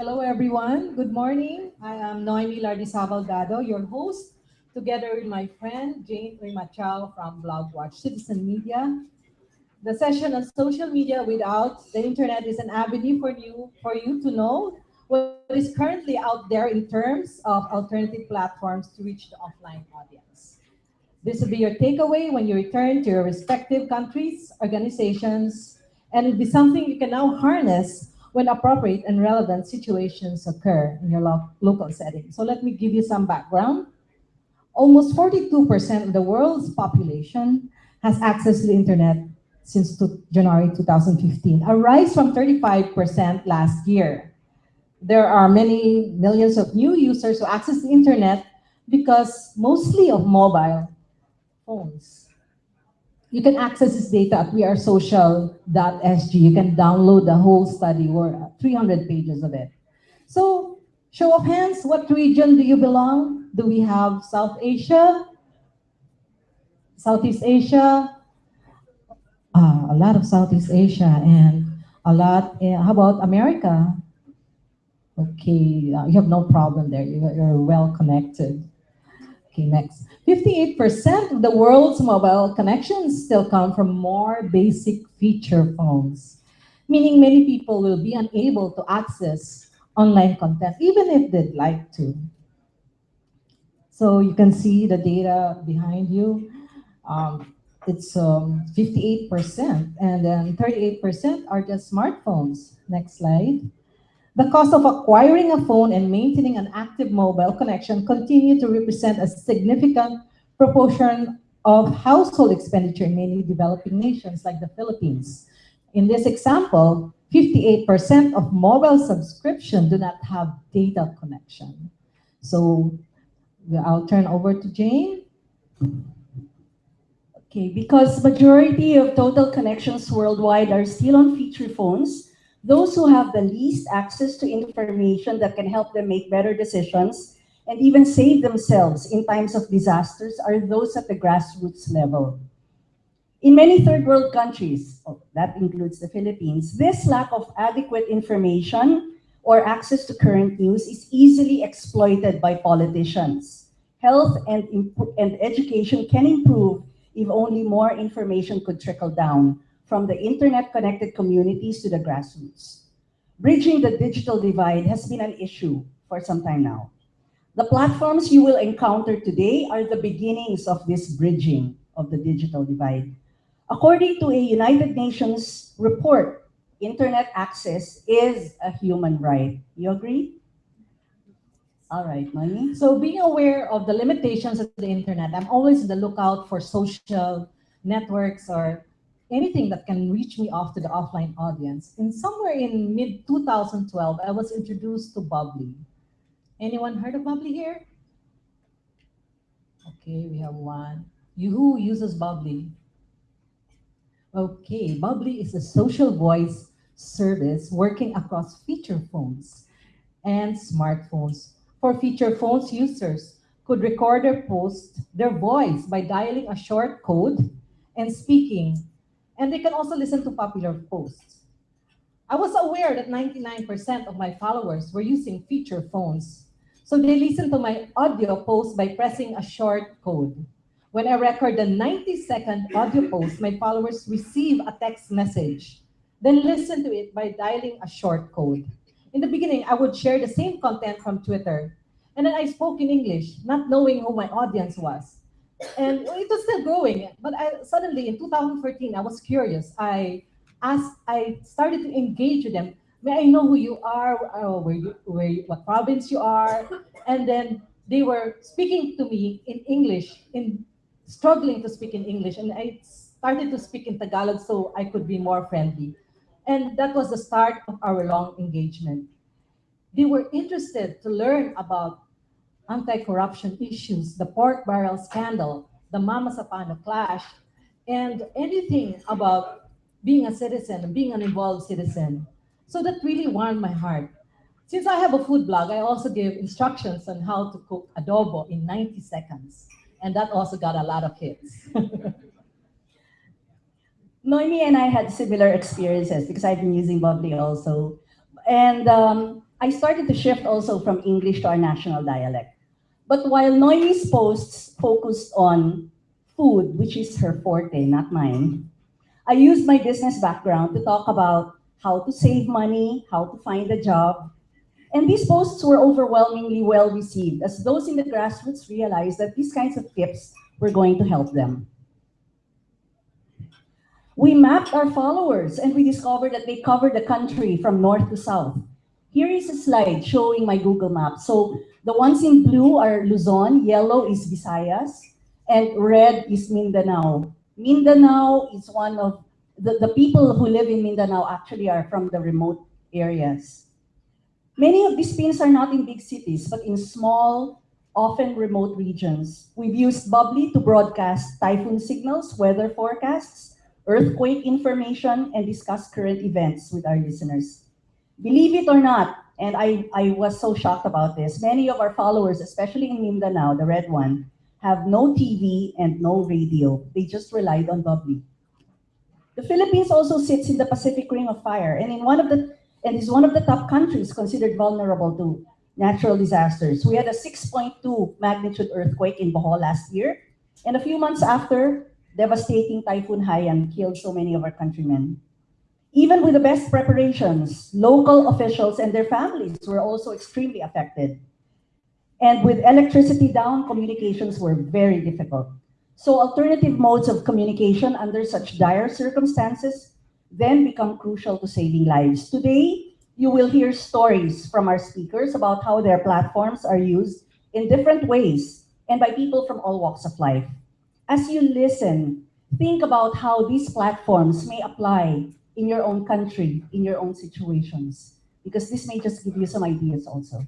Hello, everyone. Good morning. I am Noemi Lardizabal Dado, your host, together with my friend Jane Uymatiao from BlogWatch Citizen Media. The session on social media without the internet is an avenue for you for you to know what is currently out there in terms of alternative platforms to reach the offline audience. This will be your takeaway when you return to your respective countries, organizations, and it'll be something you can now harness when appropriate and relevant situations occur in your lo local setting. So let me give you some background. Almost 42% of the world's population has access to the internet since January 2015, a rise from 35% last year. There are many millions of new users who access the internet because mostly of mobile phones. You can access this data at wearesocial.sg. You can download the whole study, or 300 pages of it. So, show of hands, what region do you belong? Do we have South Asia? Southeast Asia? Uh, a lot of Southeast Asia and a lot, uh, how about America? Okay, uh, you have no problem there. You're, you're well connected. Okay, next. 58% of the world's mobile connections still come from more basic feature phones, meaning many people will be unable to access online content, even if they'd like to. So you can see the data behind you. Um, it's 58%, um, and then 38% are just smartphones. Next slide. The cost of acquiring a phone and maintaining an active mobile connection continue to represent a significant proportion of household expenditure in many developing nations like the Philippines. In this example, 58% of mobile subscription do not have data connection. So I'll turn over to Jane. Okay, because majority of total connections worldwide are still on feature phones, those who have the least access to information that can help them make better decisions and even save themselves in times of disasters are those at the grassroots level. In many third world countries, oh, that includes the Philippines, this lack of adequate information or access to current news is easily exploited by politicians. Health and, and education can improve if only more information could trickle down from the internet-connected communities to the grassroots. Bridging the digital divide has been an issue for some time now. The platforms you will encounter today are the beginnings of this bridging of the digital divide. According to a United Nations report, internet access is a human right. You agree? All right, Mani. So being aware of the limitations of the internet, I'm always on the lookout for social networks or anything that can reach me off to the offline audience. In somewhere in mid 2012, I was introduced to Bubbly. Anyone heard of Bubbly here? Okay, we have one. You who uses Bubbly? Okay, Bubbly is a social voice service working across feature phones and smartphones. For feature phones users could record or post their voice by dialing a short code and speaking and they can also listen to popular posts. I was aware that 99% of my followers were using feature phones. So they listen to my audio post by pressing a short code. When I record a 90-second audio post, my followers receive a text message, then listen to it by dialing a short code. In the beginning, I would share the same content from Twitter, and then I spoke in English, not knowing who my audience was and it was still growing. But I suddenly in 2014, I was curious. I asked, I started to engage with them. May I know who you are, uh, where you, where you, what province you are, and then they were speaking to me in English, in struggling to speak in English, and I started to speak in Tagalog so I could be more friendly. And that was the start of our long engagement. They were interested to learn about anti-corruption issues, the pork barrel scandal, the Mamasapano clash, and anything about being a citizen, and being an involved citizen. So that really warmed my heart. Since I have a food blog, I also give instructions on how to cook adobo in 90 seconds. And that also got a lot of hits. Noemi and I had similar experiences because I've been using Bubbly also. And um, I started to shift also from English to our national dialect. But while Noemi's posts focused on food, which is her forte, not mine, I used my business background to talk about how to save money, how to find a job. And these posts were overwhelmingly well received as those in the grassroots realized that these kinds of tips were going to help them. We mapped our followers and we discovered that they covered the country from north to south. Here is a slide showing my Google map. So the ones in blue are Luzon, yellow is Visayas, and red is Mindanao. Mindanao is one of the, the people who live in Mindanao actually are from the remote areas. Many of these pins are not in big cities, but in small, often remote regions. We've used Bubbly to broadcast typhoon signals, weather forecasts, earthquake information, and discuss current events with our listeners. Believe it or not, and I, I was so shocked about this, many of our followers, especially in Mindanao, the red one, have no TV and no radio. They just relied on Bubbly. The Philippines also sits in the Pacific Ring of Fire and in one of the and is one of the top countries considered vulnerable to natural disasters. We had a 6.2 magnitude earthquake in Bohol last year, and a few months after, devastating Typhoon Haiyan killed so many of our countrymen. Even with the best preparations, local officials and their families were also extremely affected. And with electricity down, communications were very difficult. So alternative modes of communication under such dire circumstances then become crucial to saving lives. Today, you will hear stories from our speakers about how their platforms are used in different ways and by people from all walks of life. As you listen, think about how these platforms may apply in your own country, in your own situations, because this may just give you some ideas also.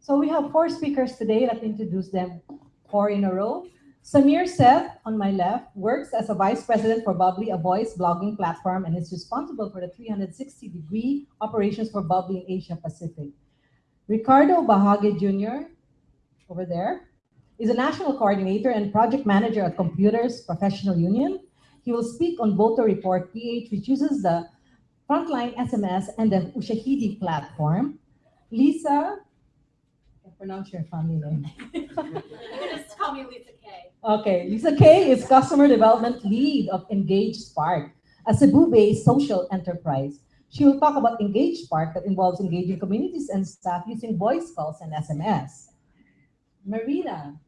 So we have four speakers today. Let's introduce them four in a row. Samir Seth, on my left, works as a vice president for Bubbly, a voice blogging platform, and is responsible for the 360-degree operations for Bubbly in Asia Pacific. Ricardo Bahague Jr., over there, is a national coordinator and project manager at Computers Professional Union. He will speak on Voter Report PH, which uses the Frontline SMS and the Ushahidi platform. Lisa, I pronounce your family name. You can just call me Lisa K. Okay, Lisa Kay is Customer Development Lead of Engage Spark, a Cebu-based social enterprise. She will talk about Engage Spark that involves engaging communities and staff using voice calls and SMS. Marina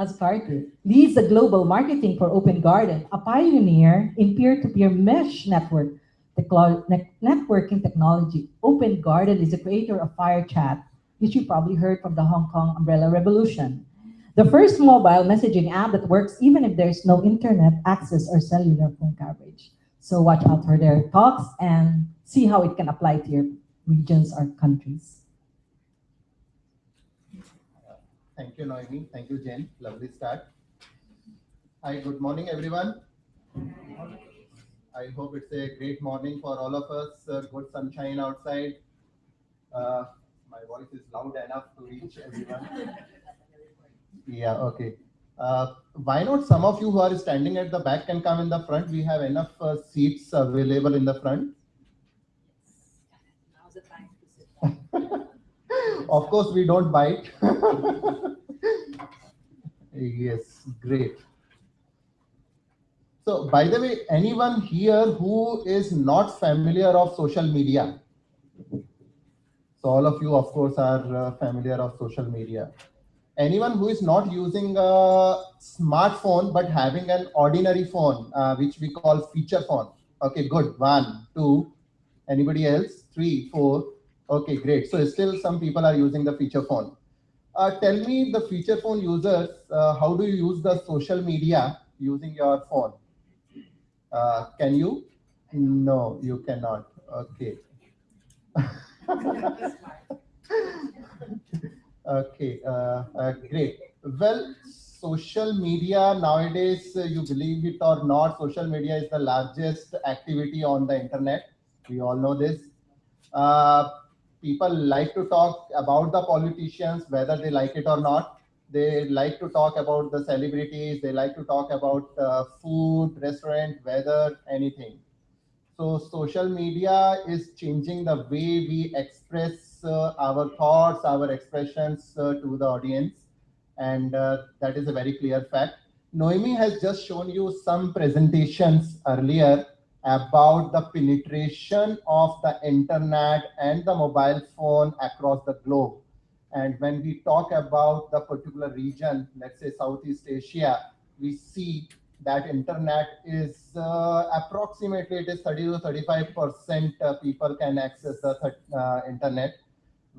Azcartu leads the global marketing for Open Garden, a pioneer in peer-to-peer mesh network networking technology. Open Garden is the creator of FireChat, which you probably heard from the Hong Kong Umbrella Revolution. The first mobile messaging app that works even if there's no internet access or cellular phone coverage. So watch out for their talks and see how it can apply to your regions or countries. Thank you, Noemi. Thank you, Jen. Lovely start. Hi, good morning, everyone. I hope it's a great morning for all of us. Uh, good sunshine outside. Uh, my voice is loud enough to reach everyone. yeah, okay. Uh, why not some of you who are standing at the back can come in the front? We have enough uh, seats available in the front. Now's the time to sit of course, we don't bite. yes, great. So, by the way, anyone here who is not familiar of social media? So, all of you, of course, are uh, familiar of social media. Anyone who is not using a smartphone but having an ordinary phone, uh, which we call feature phone. Okay, good. One, two. Anybody else? Three, four. Okay, great. So still some people are using the feature phone. Uh, tell me the feature phone users, uh, how do you use the social media using your phone? Uh, can you? No, you cannot. Okay. okay, uh, uh, great. Well, social media nowadays, uh, you believe it or not, social media is the largest activity on the internet. We all know this. Uh, people like to talk about the politicians, whether they like it or not. They like to talk about the celebrities. They like to talk about uh, food, restaurant, weather, anything. So social media is changing the way we express uh, our thoughts, our expressions uh, to the audience, and uh, that is a very clear fact. Noemi has just shown you some presentations earlier about the penetration of the internet and the mobile phone across the globe. And when we talk about the particular region, let's say Southeast Asia, we see that internet is uh, approximately it is 30 to 35 percent uh, people can access the uh, internet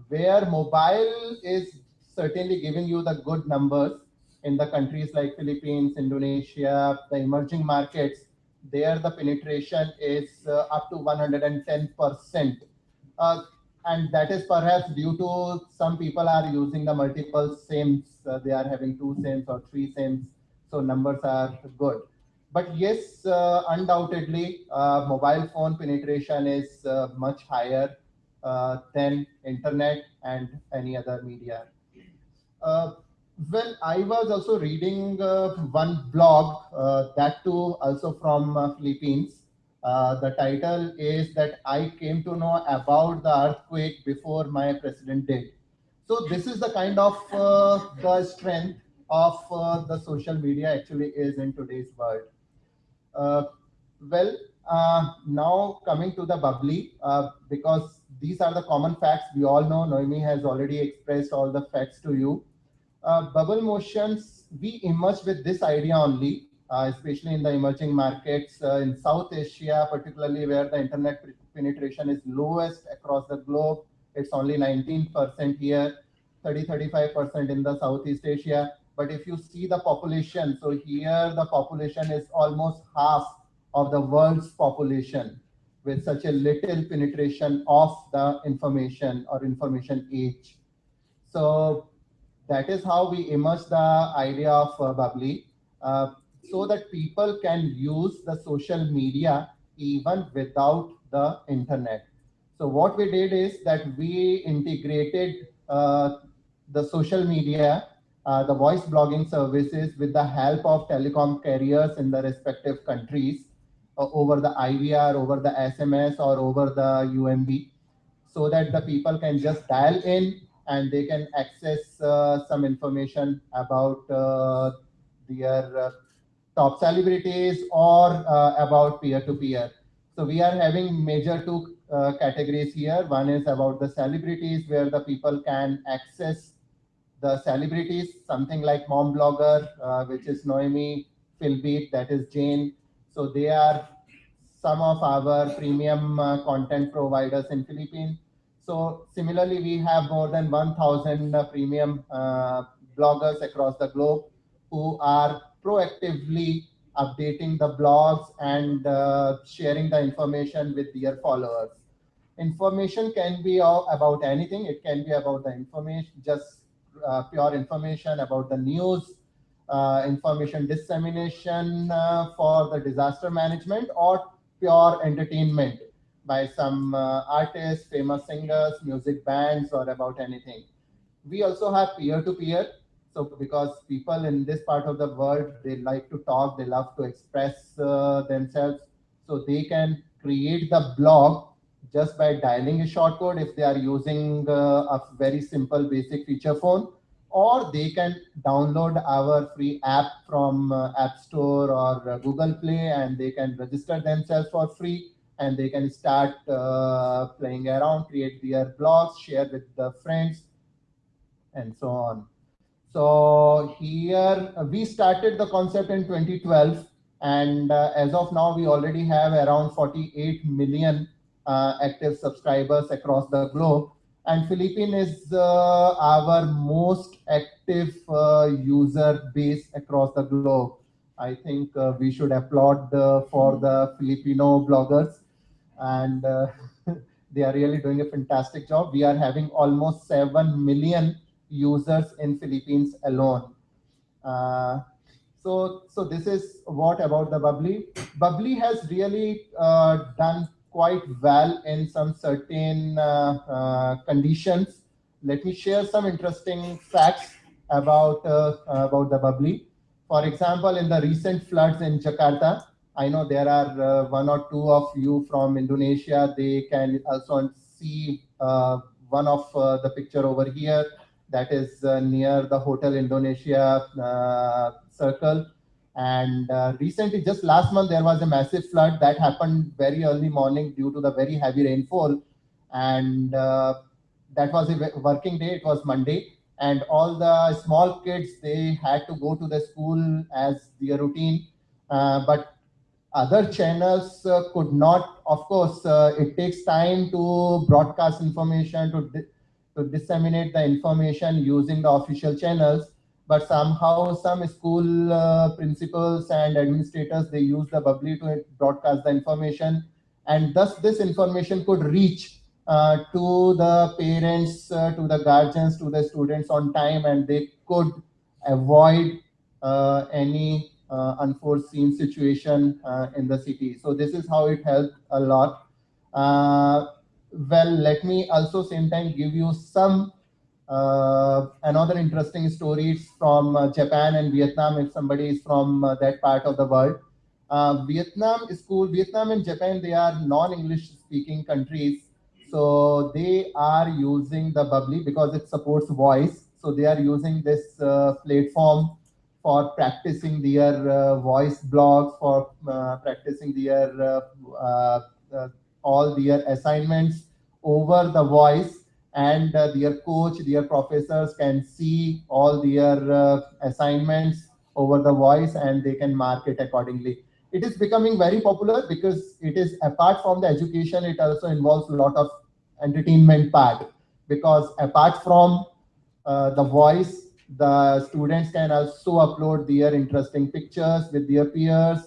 where mobile is certainly giving you the good numbers in the countries like philippines indonesia the emerging markets there the penetration is uh, up to 110 percent uh, and that is perhaps due to some people are using the multiple sims uh, they are having two sims or three sims so numbers are good. But yes, uh, undoubtedly, uh, mobile phone penetration is uh, much higher than internet and any other media. Uh, well, I was also reading uh, one blog, that too also from Philippines. the title is that I came to know about the earthquake before my president did. So this is the kind of the strength of uh, the social media actually is in today's world. Uh, well, uh, now coming to the bubbly, uh, because these are the common facts we all know. Noemi has already expressed all the facts to you. Uh, bubble motions, we emerged with this idea only, uh, especially in the emerging markets in South Asia, particularly where the internet penetration is lowest across the globe. It's only 19% here, 30-35% in the Southeast Asia but if you see the population, so here the population is almost half of the world's population with such a little penetration of the information or information age. So that is how we emerge the idea of uh, Bubbly uh, so that people can use the social media even without the internet. So what we did is that we integrated uh, the social media uh, the voice blogging services with the help of telecom carriers in the respective countries uh, over the IVR, over the SMS, or over the UMB, so that the people can just dial in and they can access uh, some information about uh, their uh, top celebrities or about peer-to-peer. -peer. So we are having major two categories here. One is about the celebrities where the people can access the celebrities, something like Mom Blogger, uh, which is Noemi, Philbeat, that is Jane. So they are some of our premium uh, content providers in Philippines. So similarly, we have more than 1,000 uh, premium uh, bloggers across the globe who are proactively updating the blogs and uh, sharing the information with their followers. Information can be about anything. It can be about the information, just uh, pure information about the news, uh, information dissemination uh, for the disaster management, or pure entertainment by some artists, famous singers, music bands, or about anything. We also have peer-to-peer. -peer. So because people in this part of the world, they like to talk, they love to express uh, themselves. So they can create the blog just by dialing a short code if they are using uh, a very simple basic feature phone or they can download our free app from uh, app store or uh, google play and they can register themselves for free and they can start uh, playing around create their blogs share with the friends and so on so here uh, we started the concept in 2012 and uh, as of now we already have around 48 million uh, active subscribers across the globe. And Philippine is uh, our most active uh, user base across the globe. I think uh, we should applaud uh, for the Filipino bloggers and uh, they are really doing a fantastic job. We are having almost 7 million users in Philippines alone. so, so this is what about the Bubbly. Bubbly has really done quite well in some certain uh, uh, conditions. Let me share some interesting facts about, uh, about the bubbly. For example, in the recent floods in Jakarta, I know there are uh, one or two of you from Indonesia. They can also see uh, one of uh, the picture over here that is near the Hotel Indonesia circle. And recently, just last month, there was a massive flood that happened very early morning due to the very heavy rainfall. And that was a working day, it was Monday. And all the small kids, they had to go to the school as their routine. Uh, but other channels uh, could not, of course, uh, it takes time to broadcast information, to, di- to disseminate the information using the official channels. But somehow some school uh, principals and administrators they use the bubbly to broadcast the information. And thus this information could reach uh, to the parents uh, to the guardians to the students on time and they could avoid uh, any unforeseen situation uh, in the city so this is how it helped a lot uh, well let me also same time give you some uh, another interesting story is from uh, Japan and Vietnam. If somebody is from uh, that part of the world, uh, Vietnam school, Vietnam and Japan, they are non-English speaking countries, so they are using the Bubbly because it supports voice. So they are using this uh, platform for practicing their uh, voice blogs, for uh, practicing their uh, all their assignments over the voice and uh, their coach, their professors can see all their uh, assignments over the voice and they can mark it accordingly. It is becoming very popular because it is apart from the education, it also involves a lot of entertainment part because apart from uh, the voice, the students can also upload their interesting pictures with their peers.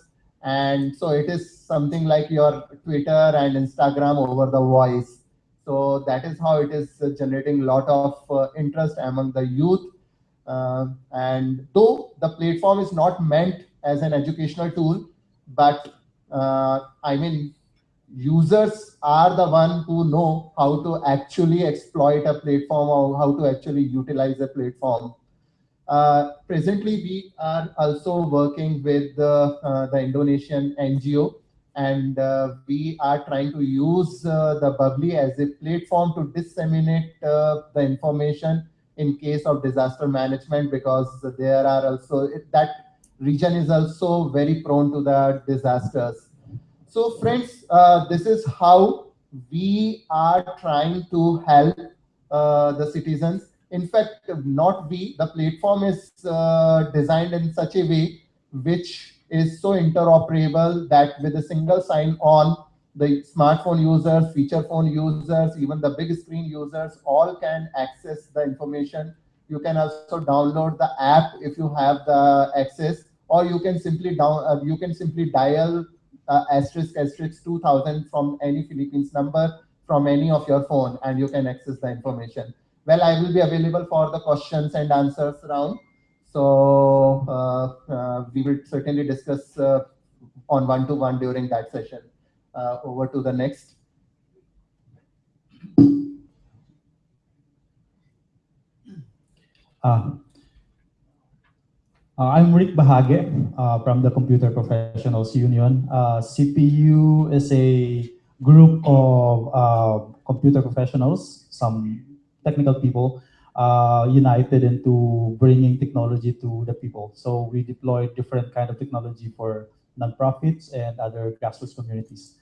And so it is something like your Twitter and Instagram over the voice. So that is how it is generating a lot of uh, interest among the youth. Uh, and though the platform is not meant as an educational tool, but uh, I mean, users are the one who know how to actually exploit a platform or how to actually utilize a platform. Uh, presently, we are also working with the, uh, the Indonesian NGO and uh, we are trying to use uh, the bubbly as a platform to disseminate uh, the information in case of disaster management because there are also that region is also very prone to the disasters. So friends this is how we are trying to help the citizens in fact not we the platform is uh, designed in such a way which is so interoperable that with a single sign on, the smartphone users, feature phone users, even the big screen users, all can access the information. You can also download the app if you have the access, or you can simply down, uh, you can simply dial uh, asterisk asterisk 2000 from any Philippines number from any of your phone, and you can access the information. Well, I will be available for the questions and answers round. So uh, uh, we will certainly discuss uh, on one-to-one during that session. Uh, over to the next. Uh, uh, I'm Rick Bahague from the Computer Professionals Union. CPU is a group of computer professionals, some technical people, uh, united into bringing technology to the people. So we deploy different kind of technology for nonprofits and other grassroots communities.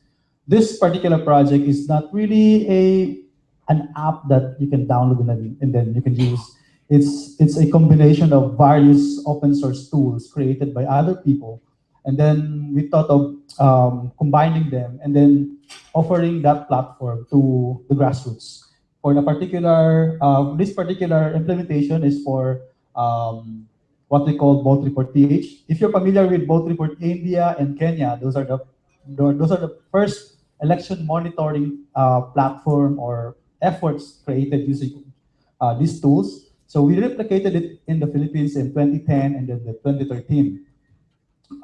This particular project is not really a an app that you can download and then, and then you can use. It's it's a combination of various open source tools created by other people, and then we thought of um, combining them and then offering that platform to the grassroots for the particular, uh, this particular implementation is for um, what we call Vote Report PH. If you're familiar with Vote Report India and Kenya, those are the those are the first election monitoring uh, platform or efforts created using uh, these tools. So we replicated it in the Philippines in 2010 and then the 2013.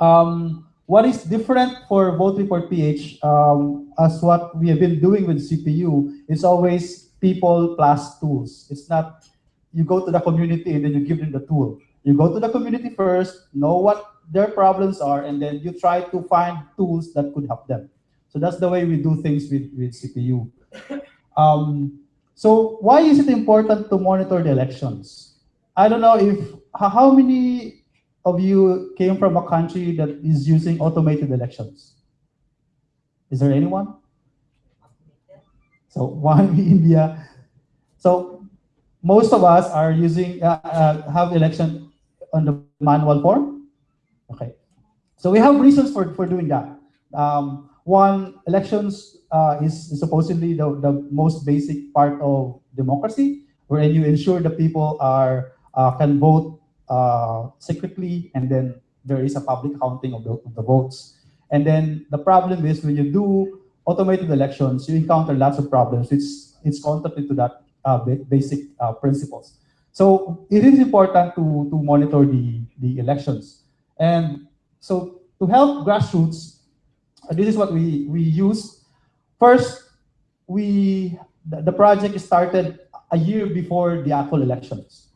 Um, what is different for Vote Report PH, um, as what we have been doing with CPU, is always people plus tools. It's not you go to the community and then you give them the tool. You go to the community first, know what their problems are, and then you try to find tools that could help them. So that's the way we do things with, with CPU. Um, So why is it important to monitor the elections? I don't know if how how many of you came from a country that is using automated elections. Is there anyone? So one India. So most of us are using uh, uh, have election on the manual form. Okay. So we have reasons for, for doing that. Um, one, elections uh, is, supposedly the, the most basic part of democracy, wherein you ensure the people are uh, can vote uh, secretly, and then there is a public counting of the, of the votes. And then the problem is when you do automated elections, you encounter lots of problems. It's it's contrary to that uh, basic uh, principles. So it is important to, to monitor the, the elections. And so to help grassroots, uh, this is what we, we use. First, we the, the project started a year before the actual elections.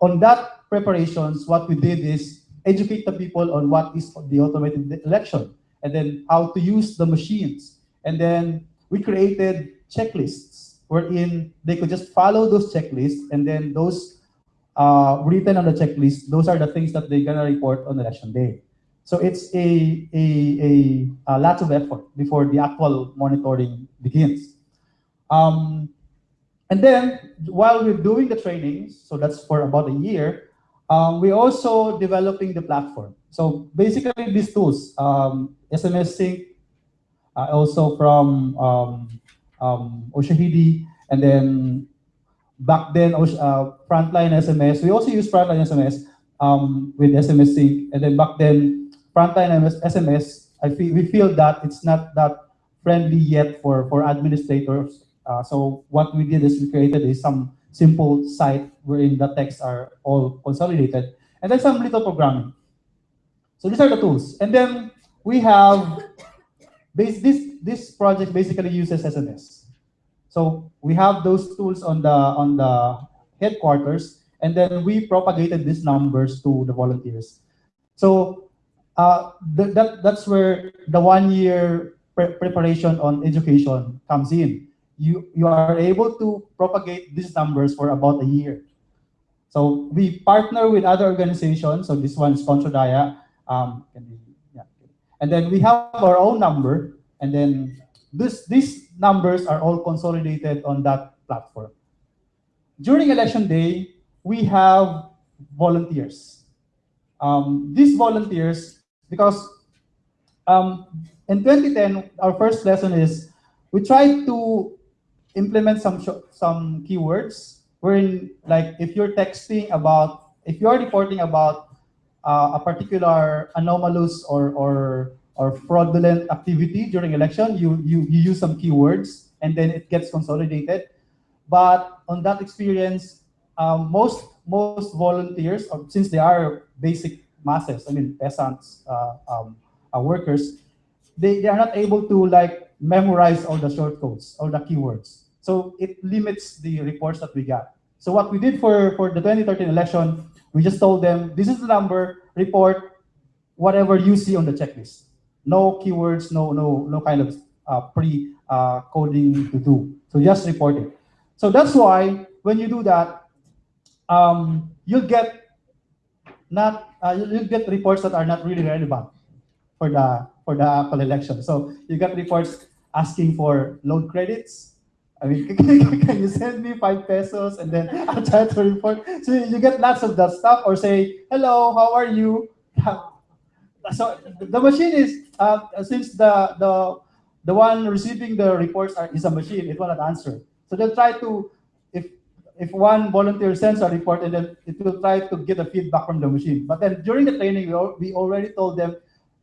On that preparations, what we did is educate the people on what is the automated election and then how to use the machines. And then we created checklists wherein they could just follow those checklists and then those uh, written on the checklist, those are the things that they're gonna report on election day. So it's a, a, a, a lot of effort before the actual monitoring begins. Um, and then while we're doing the trainings, so that's for about a year, um, we're also developing the platform. So basically these tools, um, SMS Sync, uh, also from um, um, Ushahidi, and then back then uh, Frontline SMS. We also use Frontline SMS um, with SMS Sync, and then back then Frontline MS SMS. I feel we feel that it's not that friendly yet for for administrators. Uh, so what we did is we created a some simple site wherein the texts are all consolidated, and then some little programming. So these are the tools, and then we have base, this this project basically uses SMS. So we have those tools on the on the headquarters, and then we propagated these numbers to the volunteers. So uh, th- that that's where the one year pre- preparation on education comes in. You you are able to propagate these numbers for about a year. So we partner with other organizations. So this one is Kontra Daya. Um, can. And then we have our own number, and then this these numbers are all consolidated on that platform. During election day, we have volunteers. Um, these volunteers, because um, in 2010, our first lesson is we tried to implement some some keywords wherein like if you're texting about if you're reporting about uh, a particular anomalous or or or fraudulent activity during election, you, you you use some keywords and then it gets consolidated. But on that experience, um, most most volunteers, or since they are basic masses, I mean peasants, uh, um, uh, workers, they, they are not able to like memorize all the short codes or the keywords. So it limits the reports that we got. So what we did for, for the 2013 election, we just told them, this is the number, report whatever you see on the checklist. No keywords, no no no kind of uh, pre uh, coding to do. So just report it. So that's why when you do that, um, you'll get not uh, you'll get reports that are not really relevant for the for the actual election. So you get reports asking for loan credits. I mean, can you send me five pesos and then I'll try to report. So you get lots of that stuff, or say, "Hello, how are you?" So the machine is uh, since the the the one receiving the reports are, is a machine, it will not answer. So they'll try to if if one volunteer sends a report and then it will try to get a feedback from the machine. But then during the training, we, we already told them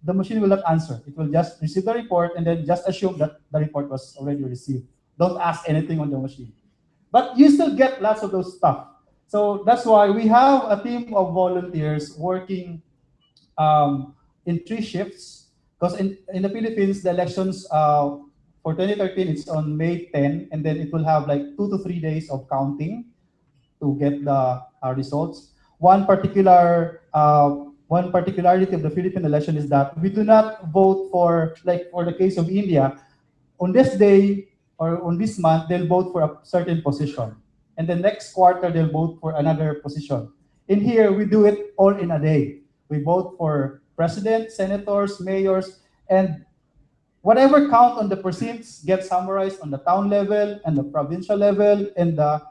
the machine will not answer. It will just receive the report and then just assume that the report was already received. Don't ask anything on the machine. But you still get lots of those stuff. So that's why we have a team of volunteers working um, in three shifts. Because in, in the Philippines, the elections uh, for 2013, it's on May 10, and then it will have like two to three days of counting to get the uh, results. One particular uh, one particularity of the Philippine election is that we do not vote for like for the case of India. On this day, or on this month, they'll vote for a certain position. And the next quarter, they'll vote for another position. In here, we do it all in a day. We vote for president, senators, mayors, and whatever count on the precincts gets summarized on the town level and the provincial level and the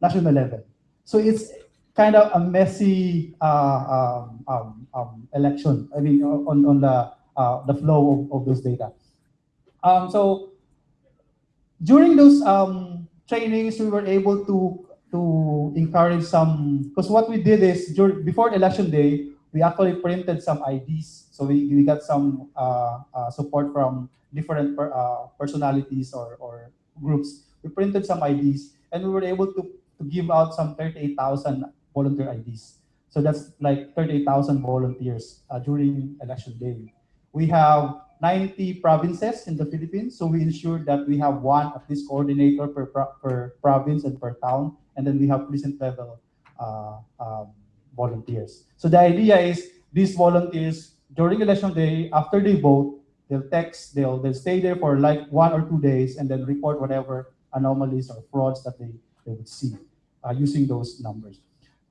national level. So it's kind of a messy uh, um, um, um, election. I mean, on, on the uh, the flow of, of those data. Um, so during those um, trainings, we were able to to encourage some because what we did is during, before election day, we actually printed some IDs. So we, we got some uh, uh, support from different per, uh, personalities or, or groups. We printed some IDs and we were able to, to give out some 38,000 volunteer IDs. So that's like 38,000 volunteers uh, during election day. We have 90 provinces in the Philippines, so we ensure that we have one at least coordinator per, per province and per town, and then we have precinct level uh, um, volunteers. So the idea is these volunteers during election day, after they vote, they'll text, they'll they'll stay there for like one or two days, and then report whatever anomalies or frauds that they, they would see uh, using those numbers.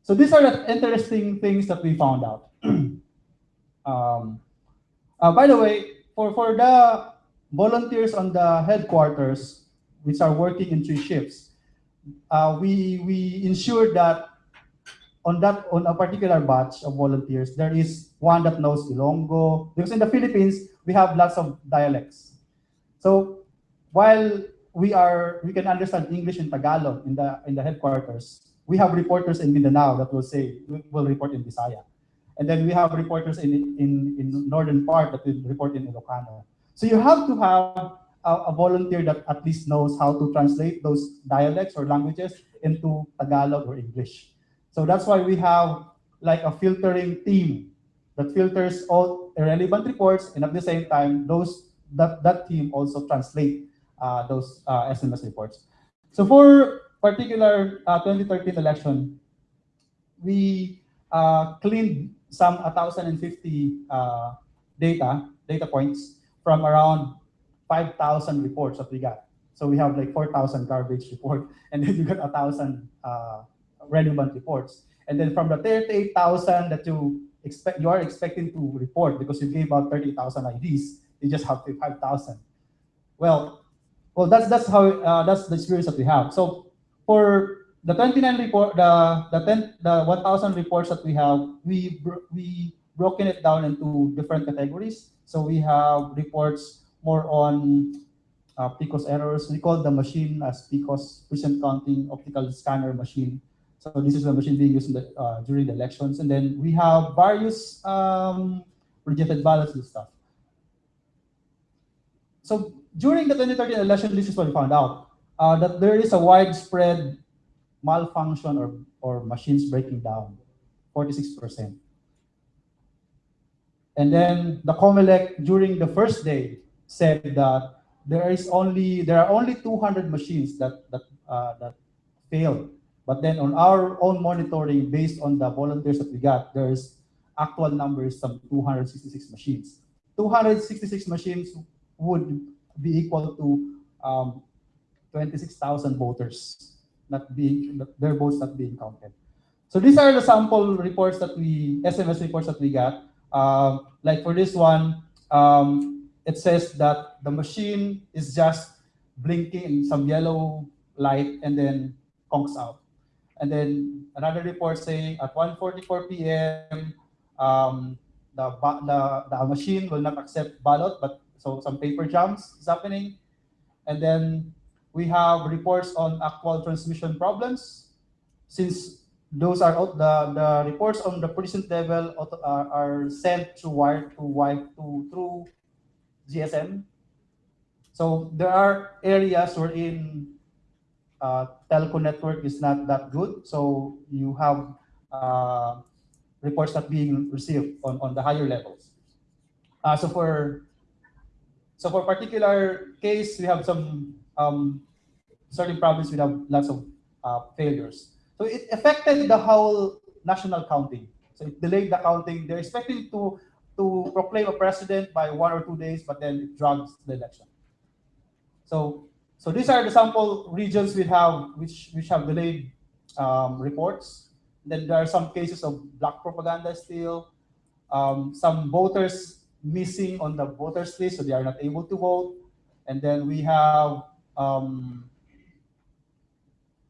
So these are the interesting things that we found out. um, uh, by the way, for, for the volunteers on the headquarters, which are working in three shifts, uh, we, we ensure that on that on a particular batch of volunteers, there is one that knows Ilonggo. Because in the Philippines, we have lots of dialects. So while we are we can understand English and Tagalog in the in the headquarters, we have reporters in Mindanao that will say will report in Bisaya. And then we have reporters in, in, in northern part that will report in Ilocano. So you have to have a, a volunteer that at least knows how to translate those dialects or languages into Tagalog or English. So that's why we have like a filtering team that filters all irrelevant reports, and at the same time, those that that team also translate uh, those uh, SMS reports. So for particular uh, 2013 election, we uh, cleaned some 1,050 uh, data data points from around 5,000 reports that we got. So we have like 4,000 garbage report, and then you got 1,000 uh, relevant reports. And then from the 38,000 that you expect, you are expecting to report because you gave out 30,000 IDs, you just have 5,000. Well, well, that's that's how uh, that's the experience that we have. So for the 29 report, the the 10, the 1,000 reports that we have, we we broken it down into different categories. So we have reports more on uh, PCOS errors. We call the machine as PCOS, present counting optical scanner machine. So this is the machine being used the, uh, during the elections. And then we have various um, rejected ballots and stuff. So during the 2013 election, this is what we found out, uh, that there is a widespread malfunction or, or machines breaking down, 46%. And then the COMELEC during the first day said that there is only there are only 200 machines that that uh, that failed. But then on our own monitoring, based on the volunteers that we got, there's actual numbers some 266 machines. 266 machines would be equal to um, 26,000 voters not being their votes not being counted. So these are the sample reports that we SMS reports that we got. Uh, like for this one, um, it says that the machine is just blinking in some yellow light and then conks out. And then another report saying at 1:44 p.m. Um, the, the the machine will not accept ballot, but so some paper jams is happening. And then we have reports on actual transmission problems. Since those are the, the reports on the precinct level are, are sent through wire to wire to through GSM. So there are areas wherein uh, telco network is not that good. So you have uh, reports not being received on, on the higher levels. Uh, so for so for particular case, we have some um, certain province we have lots of uh, failures. So it affected the whole national counting. So it delayed the counting. They're expecting to to proclaim a president by one or two days, but then it drags the election. So So these are the sample regions we have, which, which have delayed um, reports. Then there are some cases of black propaganda still. Um, some voters missing on the voters list, so they are not able to vote. And then we have um,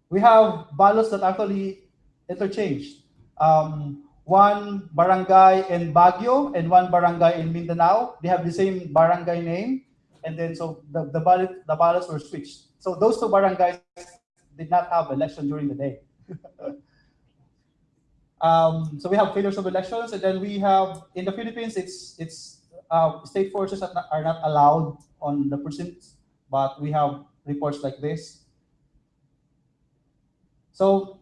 we have ballots that actually interchanged. Um, one barangay in Baguio and one barangay in Mindanao, they have the same barangay name, and then so the, the ballot the ballots were switched. So those two barangays did not have election during the day. um, so we have failures of elections, and then we have in the Philippines, it's it's uh, state forces are not, are not allowed on the precincts, but we have reports like this. So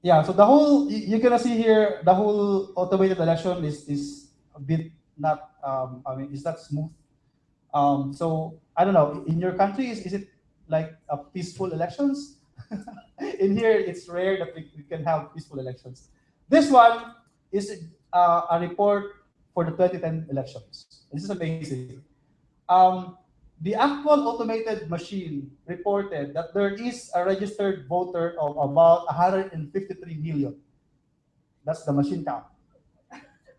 yeah, so the whole you're gonna see here the whole automated election is is a bit not um, I mean it's not smooth. Um, so I don't know in your country is, is it like a peaceful elections? in here it's rare that we, we can have peaceful elections. This one is uh, a report for the 2010 elections. This is amazing. Um, the actual automated machine reported that there is a registered voter of about 153 million. That's the machine count.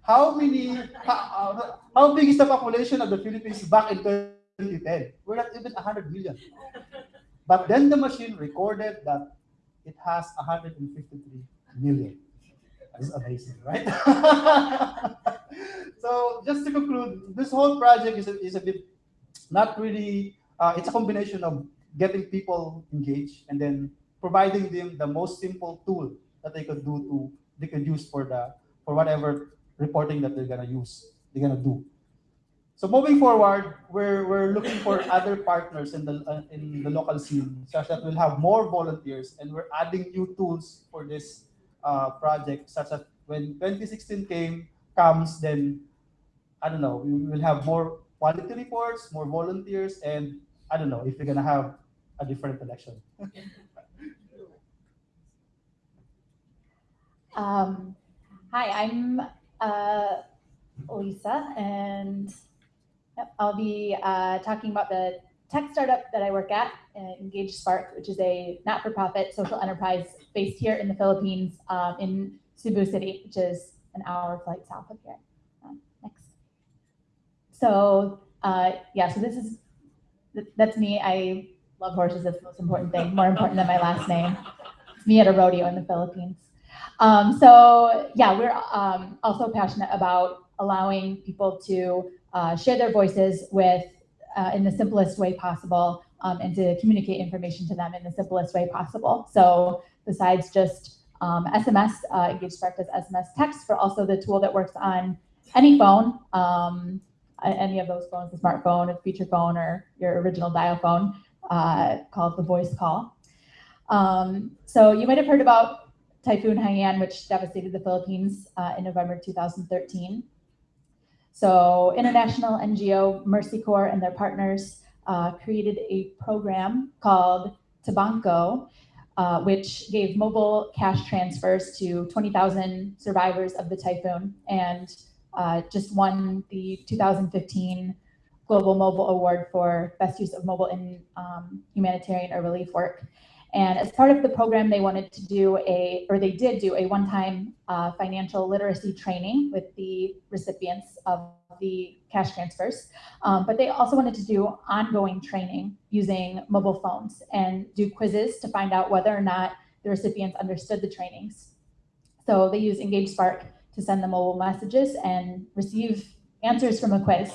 How many, how, how big is the population of the Philippines back in 2010? We're not even 100 million. But then the machine recorded that it has 153 million. That's amazing, right? so just to conclude, this whole project is a, is a bit not really uh, it's a combination of getting people engaged and then providing them the most simple tool that they could do to they could use for the for whatever reporting that they're gonna use they're gonna do. So moving forward we're we're looking for other partners in the uh, in the local scene such that we'll have more volunteers and we're adding new tools for this uh, project such that when 2016 came comes then i don't know we will have more quality reports, more volunteers, and I don't know if we're gonna have a different election. Um, hi, I'm uh, Lisa, and I'll be uh, talking about the tech startup that I work at, uh, Engage Spark, which is a not-for-profit social enterprise based here in the Philippines, um, in Cebu City, which is an hour flight south of here. Um. So uh, yeah, so this is that's me. I love horses. That's the most important thing, more important than my last name. Me at a rodeo in the Philippines. Um, so yeah, we're um, also passionate about allowing people to uh, share their voices with uh, in the simplest way possible um, and to communicate information to them in the simplest way possible. So besides just um, SMS, uh, Engage Spark does SMS text, but also the tool that works on any phone, um, any of those phones, the smartphone, a feature phone, or your original dial phone, uh, called the voice call. Um, so you might have heard about Typhoon Haiyan, which devastated the Philippines uh, in November 2013. So international NGO Mercy Corps and their partners uh, created a program called Tabanco, uh, which gave mobile cash transfers to 20,000 survivors of the typhoon and uh, just won the 2015 Global Mobile Award for Best Use of Mobile in um, Humanitarian or Relief Work. And as part of the program, they wanted to do a, or they did do a one-time uh, financial literacy training with the recipients of the cash transfers. Um, but they also wanted to do ongoing training using mobile phones and do quizzes to find out whether or not the recipients understood the trainings. So they use Engage Spark to send them mobile messages and receive answers from a quiz.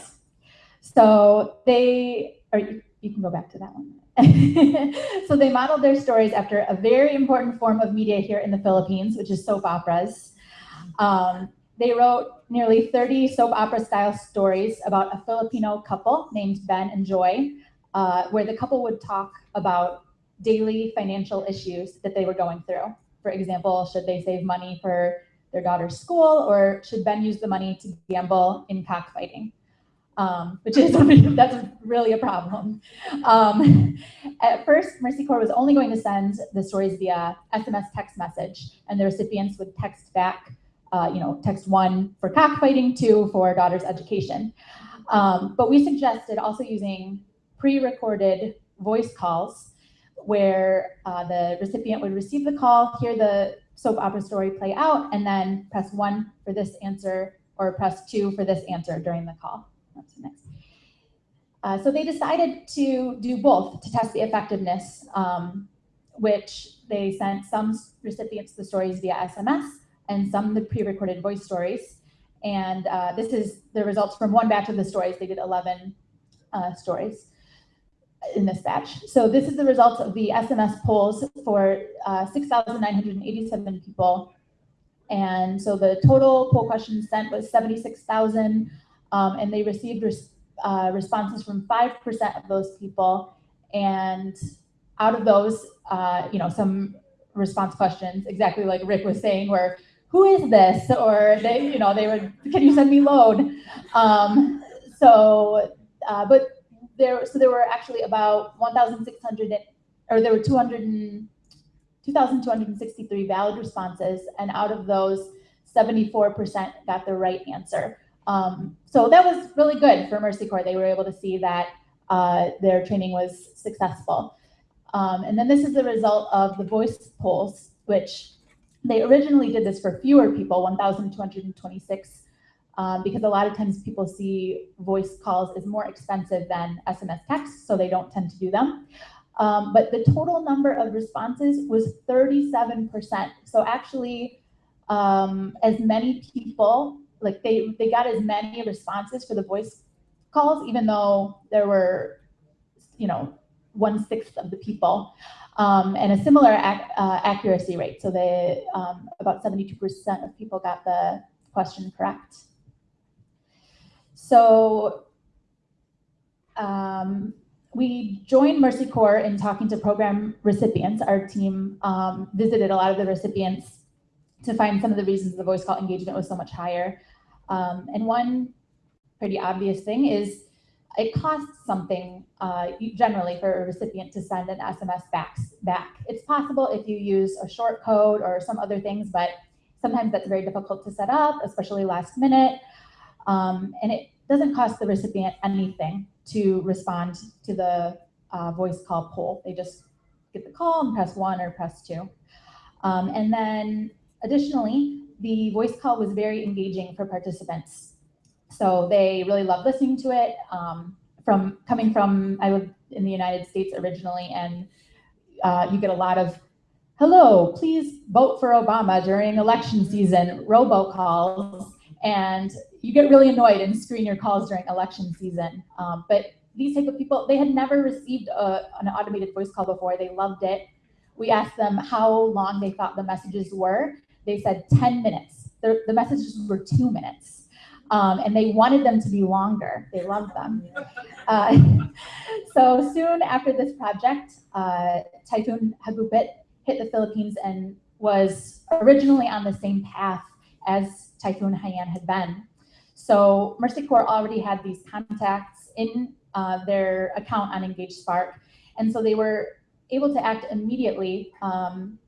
So they, or you, you can go back to that one. so they modeled their stories after a very important form of media here in the Philippines, which is soap operas. Um, they wrote nearly 30 soap opera style stories about a Filipino couple named Ben and Joy, uh, where the couple would talk about daily financial issues that they were going through. For example, should they save money for their daughter's school, or should Ben use the money to gamble in cockfighting? Um, which is that's really a problem. Um, at first, Mercy Corps was only going to send the stories via SMS text message, and the recipients would text back, uh, you know, text one for cockfighting, two for daughter's education. Um, but we suggested also using pre-recorded voice calls where uh, the recipient would receive the call, hear the soap opera story play out, and then press one for this answer or press two for this answer during the call. That's next. Uh, so they decided to do both to test the effectiveness, um, which they sent some recipients the stories via SMS and some the pre-recorded voice stories. And uh, this is the results from one batch of the stories. They did 11 uh, stories in this batch. So this is the results of the SMS polls for uh, 6,987 people. And so the total poll questions sent was 76,000, um, and they received res uh, responses from 5% of those people. And out of those, uh, you know, some response questions, exactly like Rick was saying, were, who is this? Or they, you know, they would, can you send me load? Um, so, uh, but there, so there were actually about 1,600, or there were 200 and, 2,263 valid responses, and out of those, 74% got the right answer. Um, so that was really good for Mercy Corps. They were able to see that uh, their training was successful. Um, and then this is the result of the voice polls, which they originally did this for fewer people, 1,226, um, because a lot of times people see voice calls as more expensive than SMS text, so they don't tend to do them. Um, but the total number of responses was 37%. So actually, um, as many people like they they got as many responses for the voice calls, even though there were, you know, one sixth of the people, um, and a similar ac uh, accuracy rate. So they um, about 72% of people got the question correct. So um, we joined Mercy Corps in talking to program recipients. Our team um, visited a lot of the recipients to find some of the reasons the voice call engagement was so much higher. Um, and one pretty obvious thing is it costs something uh, generally for a recipient to send an SMS back, back. It's possible if you use a short code or some other things, but sometimes that's very difficult to set up, especially last minute. Um, and it doesn't cost the recipient anything to respond to the uh, voice call poll. They just get the call and press one or press two. Um, and then additionally, the voice call was very engaging for participants. So they really loved listening to it. Um, from coming from, I lived in the United States originally, and uh, you get a lot of, hello, please vote for Obama during election season, robocalls, and you get really annoyed and screen your calls during election season. Um, but these type of people, they had never received a, an automated voice call before. They loved it. We asked them how long they thought the messages were, they said 10 minutes. The, the messages were two minutes. Um, and they wanted them to be longer. They loved them. Uh, so soon after this project, uh, Typhoon Hagupit hit the Philippines and was originally on the same path as Typhoon Haiyan had been. So Mercy Corps already had these contacts in uh, their account on Engage Spark. And so they were able to act immediately um,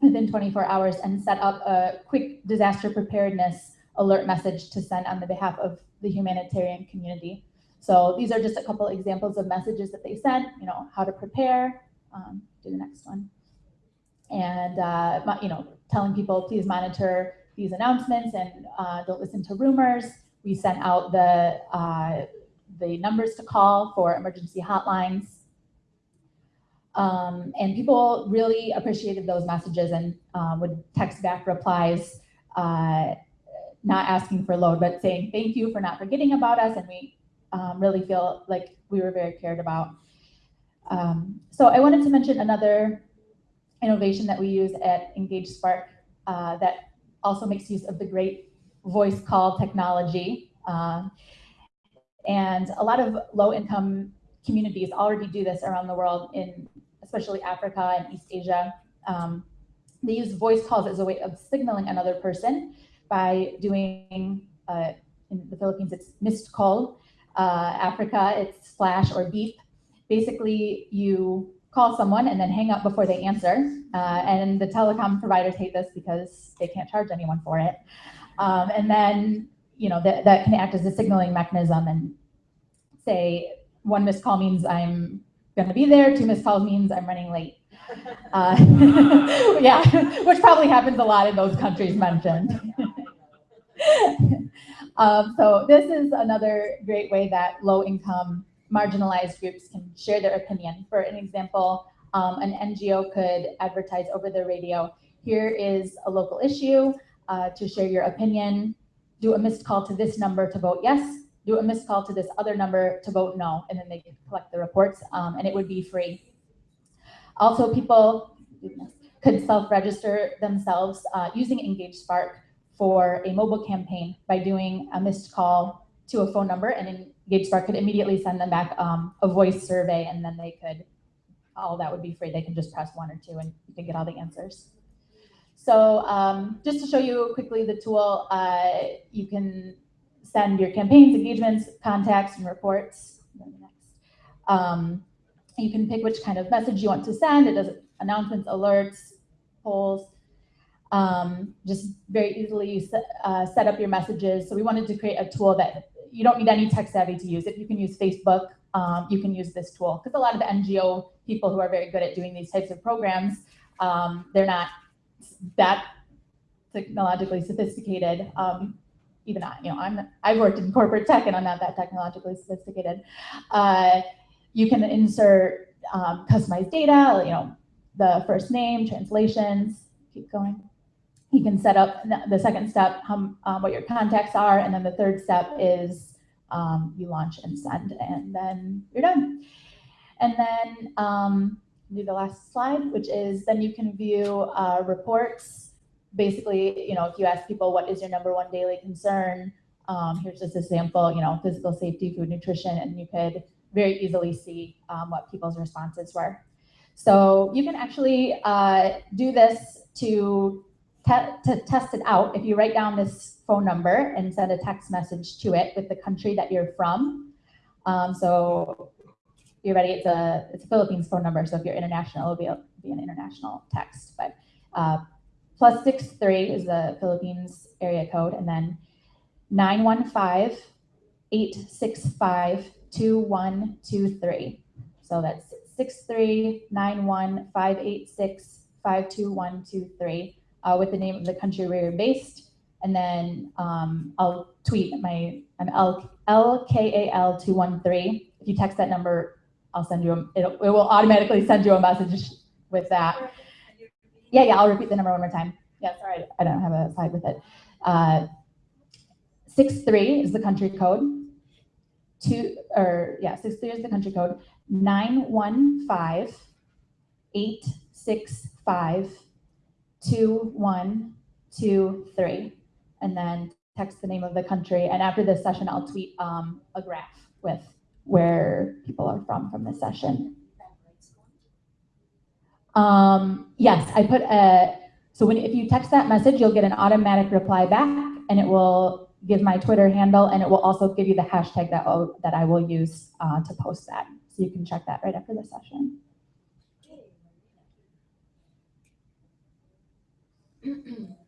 within 24 hours and set up a quick disaster preparedness alert message to send on the behalf of the humanitarian community. So these are just a couple examples of messages that they sent, you know, how to prepare, um, do the next one. And, uh, you know, telling people, please monitor these announcements and uh, don't listen to rumors. We sent out the, uh, the numbers to call for emergency hotlines um, and people really appreciated those messages and um, would text back replies, uh, not asking for load, but saying thank you for not forgetting about us. And we um, really feel like we were very cared about. Um, so I wanted to mention another innovation that we use at Engage Spark uh, that also makes use of the great voice call technology. Uh, and a lot of low income communities already do this around the world in especially Africa and East Asia. Um, they use voice calls as a way of signaling another person by doing, uh, in the Philippines, it's missed call. Uh, Africa, it's flash or beep. Basically, you call someone and then hang up before they answer. Uh, and the telecom providers hate this because they can't charge anyone for it. Um, and then, you know, that, that can act as a signaling mechanism and say one missed call means I'm gonna be there. Two missed calls means I'm running late. Uh, yeah, which probably happens a lot in those countries mentioned. um, so this is another great way that low-income marginalized groups can share their opinion. For an example, um, an NGO could advertise over the radio, here is a local issue uh, to share your opinion, do a missed call to this number to vote yes, do a missed call to this other number to vote no, and then they can collect the reports, um, and it would be free. Also, people could self-register themselves uh, using Engage Spark for a mobile campaign by doing a missed call to a phone number, and Engage Spark could immediately send them back um, a voice survey, and then they could, all that would be free. They can just press one or two, and you can get all the answers. So um, just to show you quickly the tool, uh, you can send your campaigns, engagements, contacts, and reports. Um, you can pick which kind of message you want to send. It does announcements, alerts, polls. Um, just very easily set, uh, set up your messages. So we wanted to create a tool that you don't need any tech savvy to use it. You can use Facebook. Um, you can use this tool because a lot of the NGO people who are very good at doing these types of programs, um, they're not that technologically sophisticated. Um, even I, you know, I'm I've worked in corporate tech and I'm not that technologically sophisticated. Uh, you can insert um, customized data, you know, the first name, translations, keep going. You can set up the second step, um, what your contacts are, and then the third step is um, you launch and send, and then you're done. And then um, do the last slide, which is then you can view uh, reports. Basically, you know, if you ask people what is your number one daily concern, um, here's just a sample, you know, physical safety, food, nutrition, and you could very easily see um, what people's responses were. So you can actually uh, do this to, te to test it out. If you write down this phone number and send a text message to it with the country that you're from. Um, so you're ready, it's a, it's a Philippines phone number. So if you're international, it'll be, a, be an international text. But uh, plus six three is the Philippines area code. And then 915 865 2123. So that's 63915865223 uh, with the name of the country where you're based. And then um, I'll tweet my, I'm L, LKAL213. If you text that number, I'll send you, a, it'll, it will automatically send you a message with that. Yeah, yeah, I'll repeat the number one more time. Yeah, sorry, I don't have a slide with it. Uh, six three is the country code two, or yeah, six three is the country code, nine one five eight six five two one two three, and then text the name of the country. And after this session, I'll tweet um, a graph with where people are from from this session. Um, yes, I put a, so when if you text that message, you'll get an automatic reply back and it will give my Twitter handle, and it will also give you the hashtag that, I'll, that I will use uh, to post that. So you can check that right after the session.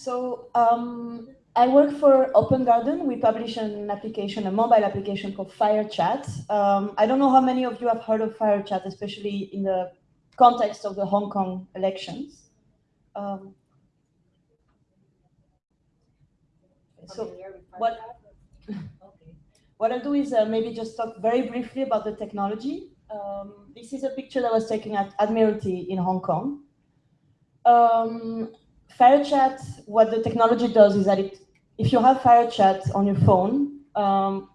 So um, I work for Open Garden. We publish an application, a mobile application called FireChat. Um, I don't know how many of you have heard of FireChat, especially in the context of the Hong Kong elections. Um, so what, what I'll do is uh, maybe just talk very briefly about the technology. Um, this is a picture that was taken at Admiralty in Hong Kong. Um, FireChat, what the technology does is that it, if you have FireChat on your phone, um,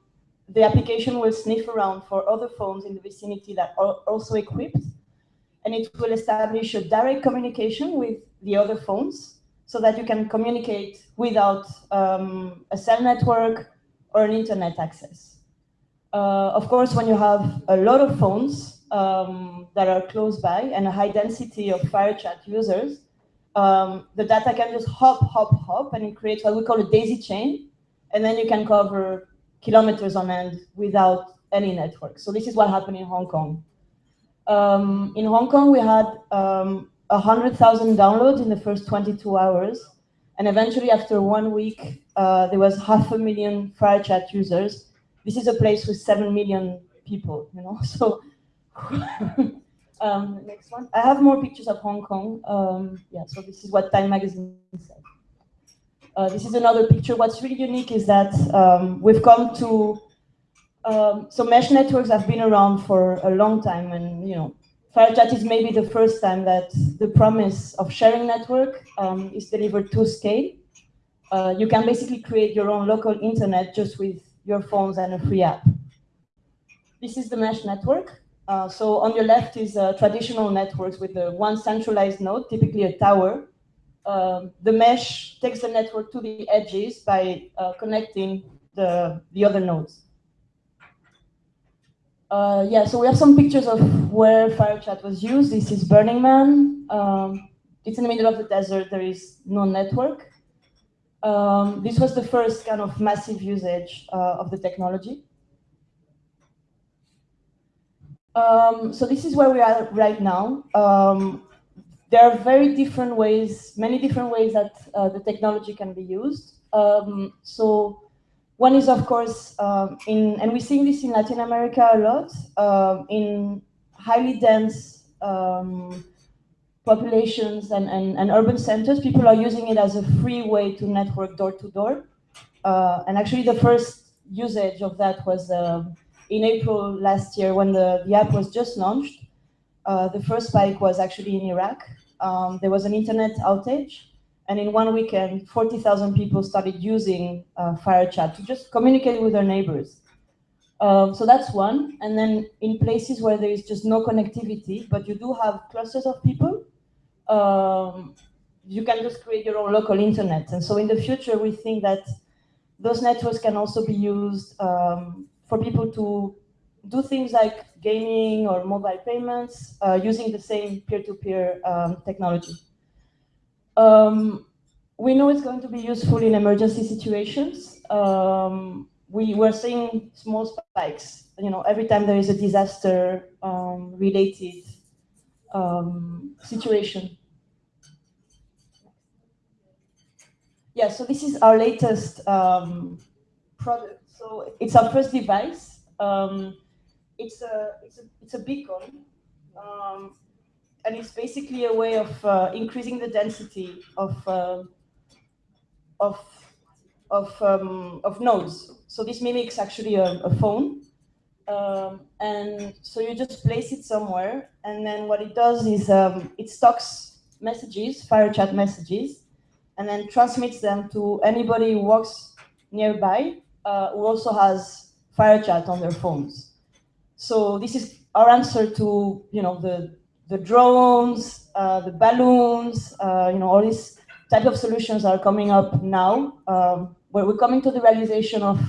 the application will sniff around for other phones in the vicinity that are also equipped and it will establish a direct communication with the other phones so that you can communicate without um, a cell network or an internet access. Uh, of course, when you have a lot of phones um, that are close by and a high density of FireChat users, um, the data can just hop, hop, hop, and it creates what we call a daisy chain. And then you can cover kilometers on end without any network. So this is what happened in Hong Kong. Um, in Hong Kong, we had um, 100,000 downloads in the first 22 hours. And eventually, after one week, uh, there was half a million FireChat users. This is a place with seven million people, you know. So, um, next one. I have more pictures of Hong Kong. Um, yeah, so this is what Time Magazine said. Uh, this is another picture. What's really unique is that um, we've come to um, so mesh networks have been around for a long time, and you know, FireChat is maybe the first time that the promise of sharing network um, is delivered to scale. Uh, you can basically create your own local internet just with your phones and a free app. This is the mesh network. Uh, so on your left is uh, traditional networks with the one centralized node, typically a tower, um, the mesh takes the network to the edges by uh, connecting the, the other nodes. Uh, yeah, so we have some pictures of where FireChat was used. This is Burning Man. Um, it's in the middle of the desert. There is no network. Um, this was the first kind of massive usage uh, of the technology. Um, so this is where we are right now. Um, there are very different ways, many different ways that uh, the technology can be used. Um, so one is, of course, um, in, and we're seeing this in Latin America a lot, um, in highly dense um, populations and, and, and, urban centers, people are using it as a free way to network door to door. Uh, and actually the first usage of that was in April last year when the, the app was just launched. Uh, the first spike was actually in Iraq. Um, there was an internet outage, and in one weekend, 40,000 people started using uh, FireChat to just communicate with their neighbors. Um, so that's one. And then in places where there is just no connectivity, but you do have clusters of people, um, you can just create your own local internet. And so in the future, we think that those networks can also be used um, for people to do things like gaming or mobile payments uh, using the same peer-to-peer -peer, um, technology. Um, we know it's going to be useful in emergency situations. Um, we were seeing small spikes, you know, every time there is a disaster um, related um, situation. Yeah, so this is our latest um, product. So it's our first device. Um, it's a it's a it's a beacon, um, and it's basically a way of uh, increasing the density of uh, of of um, of nodes. So this mimics actually a, a phone, um, and so you just place it somewhere, and then what it does is um, it stocks messages, fire chat messages, and then transmits them to anybody who walks nearby uh, who also has FireChat on their phones. So this is our answer to you know the the drones, uh, the balloons, uh, you know all these type of solutions are coming up now, um, where we're coming to the realization of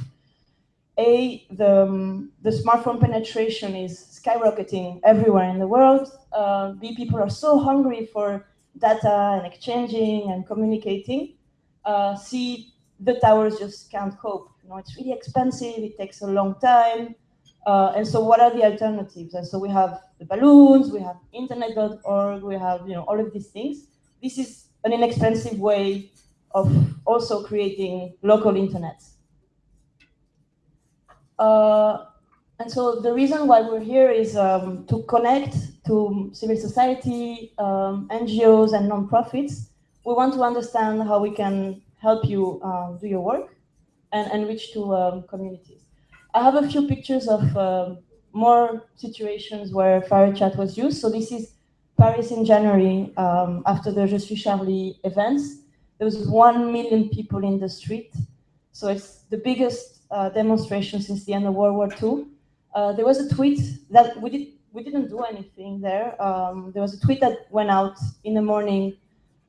a the um, the smartphone penetration is skyrocketing everywhere in the world. Uh, b people are so hungry for data and exchanging and communicating. Uh, c the towers just can't cope. You know, it's really expensive. It takes a long time. Uh, and so what are the alternatives? And so we have the balloons, we have internet.org, we have you know all of these things. This is an inexpensive way of also creating local internets. Uh, and so the reason why we're here is um, to connect to civil society, um, NGOs, and nonprofits. We want to understand how we can help you um, do your work and, reach to um, communities. I have a few pictures of um, more situations where FireChat was used. So this is Paris in January um, after the Je suis Charlie events. There was one million people in the street. So it's the biggest uh, demonstration since the end of World War II. Uh, there was a tweet that we did we didn't do anything there. Um, there was a tweet that went out in the morning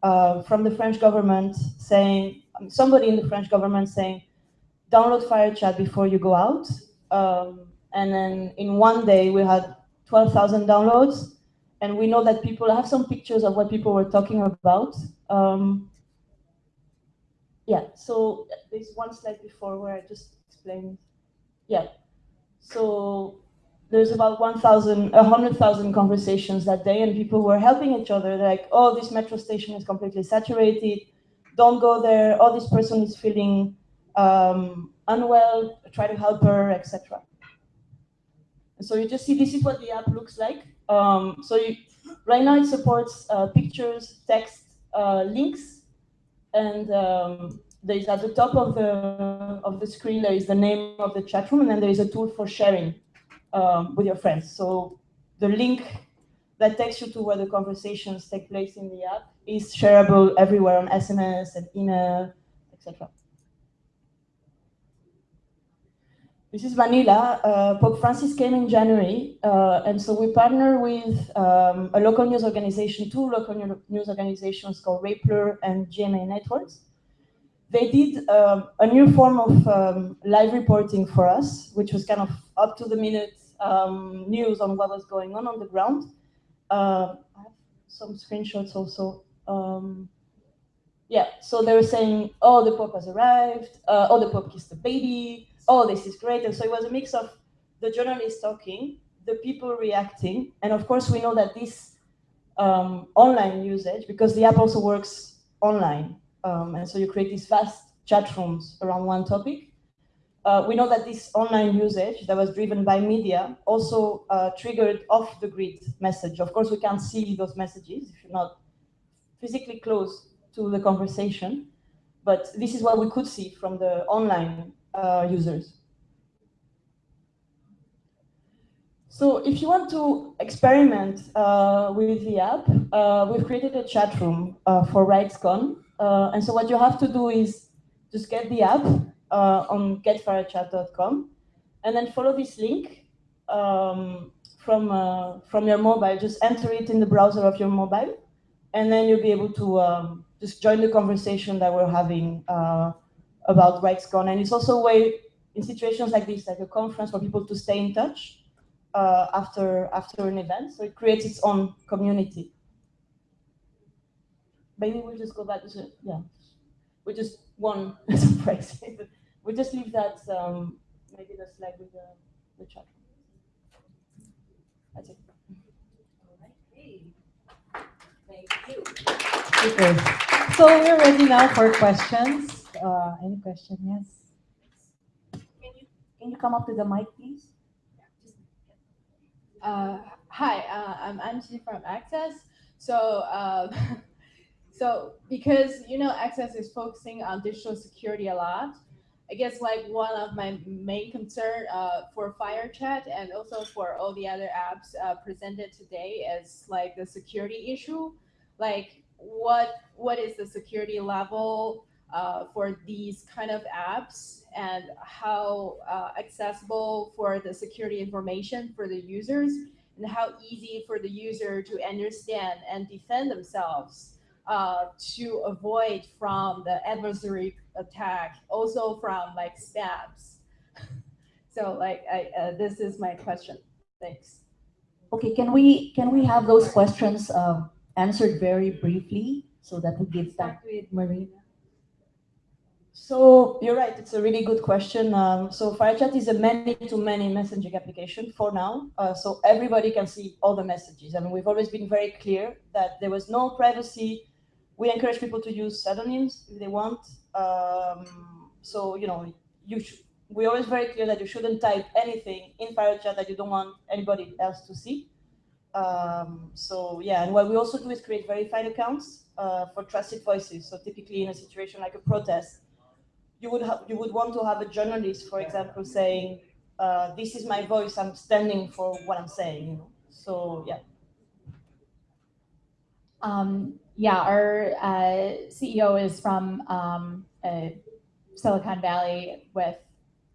uh, from the French government saying, somebody in the French government saying, download FireChat before you go out. Um, and then in one day we had 12,000 downloads. And we know that people have some pictures of what people were talking about. Um, yeah, so there's one slide before where I just explained. Yeah, so there's about 1,000, 100,000 conversations that day and people were helping each other. They're like, oh, this metro station is completely saturated don't go there, oh, this person is feeling um, unwell, try to help her, etc. So you just see this is what the app looks like. Um, so you, right now it supports uh, pictures, text, uh, links, and um, there is at the top of the of the screen there is the name of the chat room, and then there is a tool for sharing um, with your friends. So the link that takes you to where the conversations take place in the app is shareable everywhere on SMS and email, etc. This is Manila. Uh, Pope Francis came in January, uh, and so we partner with um, a local news organization, two local news organizations called Rappler and GMA Networks. They did um, a new form of um, live reporting for us, which was kind of up to the minute um, news on what was going on on the ground. Uh, I have some screenshots also. Um, yeah, so they were saying, oh, the Pope has arrived, uh, oh, the Pope kissed the baby, oh, this is great. And so it was a mix of the journalists talking, the people reacting, and of course we know that this um, online usage, because the app also works online, um, and so you create these vast chat rooms around one topic. Uh, we know that this online usage that was driven by media also uh, triggered off the grid message. Of course, we can't see those messages if you're not physically close to the conversation, but this is what we could see from the online uh, users. So if you want to experiment uh, with the app, uh, we've created a chat room uh, for RightsCon. Uh, and so what you have to do is just get the app uh, on getfirechat.com and then follow this link um, from, from your mobile. Just enter it in the browser of your mobile and then you'll be able to um, just join the conversation that we're having about RightsCon. And it's also a way, in situations like this, like a conference, for people to stay in touch uh, after, after an event. So it creates its own community. Maybe we'll just go back to, yeah. We just one surprise. we just leave that, um, maybe the slide with the, the chat. That's it. Thank you. Okay. So we're ready now for questions. Uh, any question? Yes. Can you can you come up to the mic, please? Uh, hi, uh, I'm Angie from Access. So, uh, so because you know Access is focusing on digital security a lot, I guess like one of my main concern uh, for FireChat and also for all the other apps uh, presented today is like the security issue. Like what what is the security level uh, for these kind of apps and how uh, accessible for the security information for the users and how easy for the user to understand and defend themselves uh, to avoid from the adversary attack, also from like spams. so like I, uh, this is my question. Thanks. Okay, can we can we have those questions uh, answered very briefly so that we give Start with Marina. So you're right, it's a really good question. Um, so FireChat is a many-to-many messaging application for now. Uh, so everybody can see all the messages. I mean, we've always been very clear that there was no privacy. We encourage people to use pseudonyms if they want. Um, so, you know, you we're always very clear that you shouldn't type anything in FireChat that you don't want anybody else to see. Um, so yeah, and what we also do is create verified accounts uh, for trusted voices. So typically in a situation like a protest, you would have you would want to have a journalist, for example, saying, uh, "This is my voice. I'm standing for what I'm saying." You know? So yeah. Um, yeah, our uh, CEO is from um, Silicon Valley with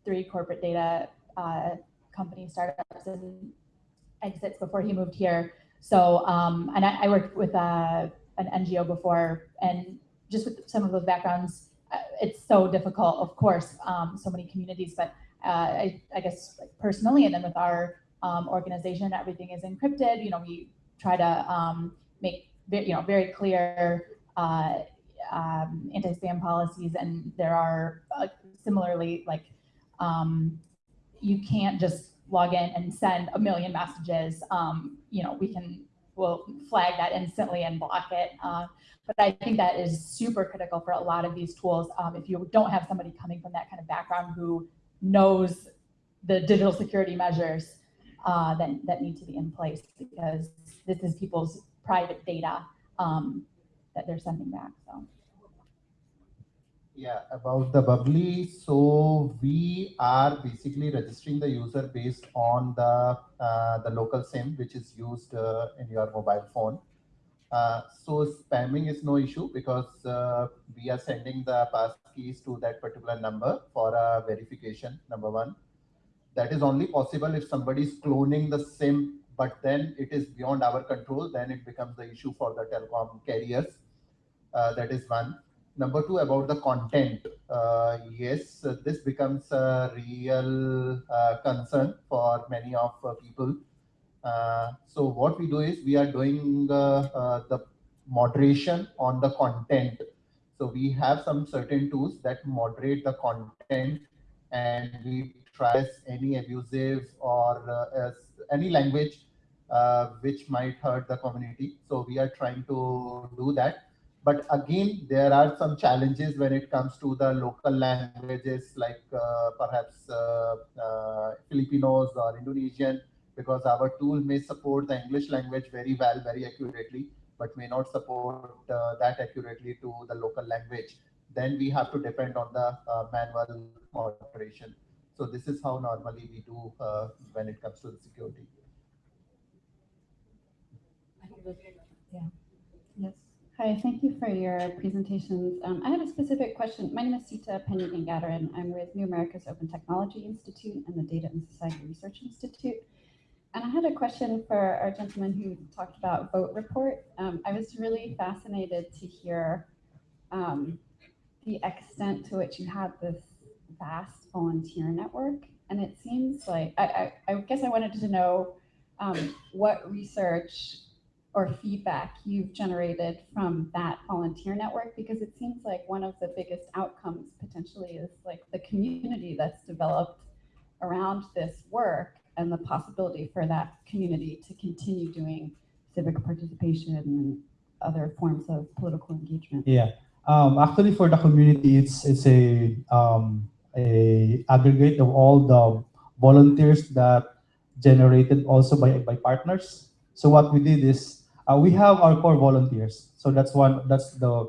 three corporate data uh, company startups and exits before he moved here. So, um, and I, I, worked with uh, an NGO before, and just with some of those backgrounds, uh, it's so difficult, of course, um, so many communities, but uh, I, I, guess personally, and then with our um, organization, everything is encrypted. You know, we try to um, make you know very clear uh, um, anti-spam policies, and there are uh, similarly like um, you can't just log in and send a million messages. Um, you know, we can will flag that instantly and block it. Uh, but I think that is super critical for a lot of these tools. Um, if you don't have somebody coming from that kind of background who knows the digital security measures uh, that, that need to be in place because this is people's private data um, that they're sending back. So. Yeah, about the bubbly. So we are basically registering the user based on the uh, the local SIM which is used uh, in your mobile phone. Uh, so spamming is no issue because uh, we are sending the pass keys to that particular number for a verification. Number one, that is only possible if somebody is cloning the SIM, but then it is beyond our control. Then it becomes the issue for the telecom carriers. Uh, that is one. Number two, about the content. Uh, yes, uh, this becomes a real uh, concern for many of uh, people. Uh, so what we do is we are doing the moderation on the content. So we have some certain tools that moderate the content and we try any abusive or any language uh, which might hurt the community. So we are trying to do that. But again, there are some challenges when it comes to the local languages like uh, perhaps uh, uh, Filipinos or Indonesian, because our tool may support the English language very well, very accurately, but may not support uh, that accurately to the local language. Then we have to depend on the uh, manual moderation. So this is how normally we do uh, when it comes to the security. Yeah. Yes. Hi, thank you for your presentations. Um, I have a specific question. My name is Seeta Peña Gangadharan. I'm with New America's Open Technology Institute and the Data and Society Research Institute. And I had a question for our gentleman who talked about Vote Report. Um, I was really fascinated to hear um, the extent to which you have this vast volunteer network. And it seems like, I, I, I guess I wanted to know um, what research or feedback you've generated from that volunteer network because it seems like one of the biggest outcomes potentially is like the community that's developed around this work and the possibility for that community to continue doing civic participation and other forms of political engagement. Yeah, um, actually for the community, it's it's a um, a aggregate of all the volunteers that generated also by by partners. So what we did is uh, we have our core volunteers. So that's one, that's the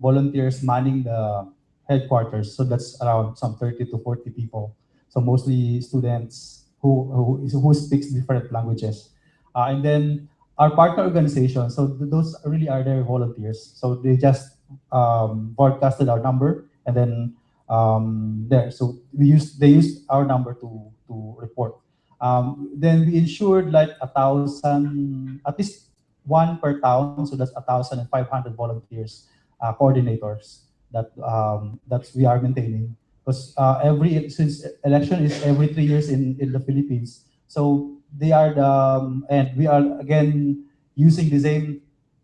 volunteers manning the headquarters. So that's around some 30 to 40 people. So mostly students who, who, who speaks different languages. Uh, and then our partner organizations, so those really are their volunteers. So they just um, broadcasted our number and then um, there. So we use they use our number to, to report. Um, then we ensured like a thousand, at least one per town, so that's 1,500 volunteers, uh, coordinators that um, that we are maintaining. Because uh, every since election is every three years in in the Philippines, so they are the um, and we are again using the same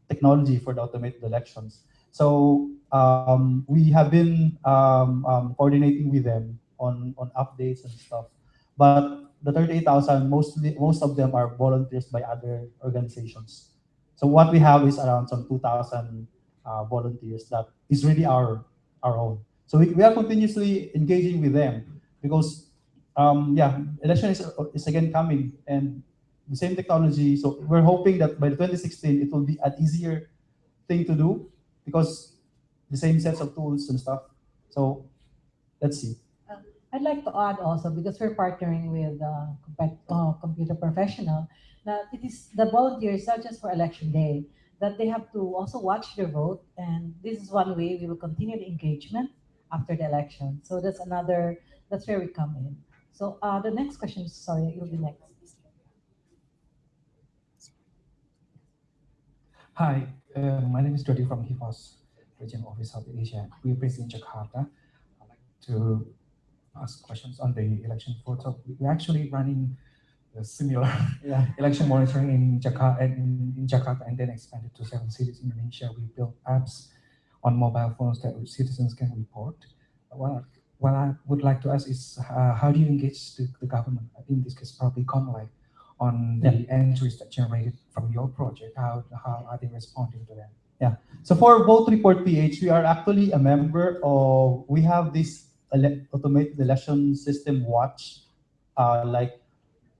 technology for the automated elections. So um, we have been um, um, coordinating with them on on updates and stuff, but the 38,000 mostly most of them are volunteers by other organizations. So what we have is around some 2,000 uh, volunteers that is really our, our own. So we, we are continuously engaging with them because, um, yeah, election is, is again coming and the same technology. So we're hoping that by 2016, it will be an easier thing to do because the same sets of tools and stuff. So let's see. I'd like to add also, because we're partnering with uh, uh, Computer Professional, that it is the volunteers, not just for election day, that they have to also watch their vote. And this is one way we will continue the engagement after the election. So that's another, that's where we come in. So uh, the next question, sorry, you'll be next. Hi, uh, my name is Jody from Hivos Regional Office South Asia. We're based in Jakarta. I'd like to ask questions on the election photo. We're actually running similar yeah. election monitoring in Jakarta, in, in Jakarta and then expanded to seven cities in Indonesia. We built apps on mobile phones that citizens can report. What, what I would like to ask is uh, how do you engage the, the government? In this case, probably COMELEC on the entries that generated from your project? How, how are they responding to them? Yeah. So for Vote Report PH, we are actually a member of, we have this automated election system watch, uh, like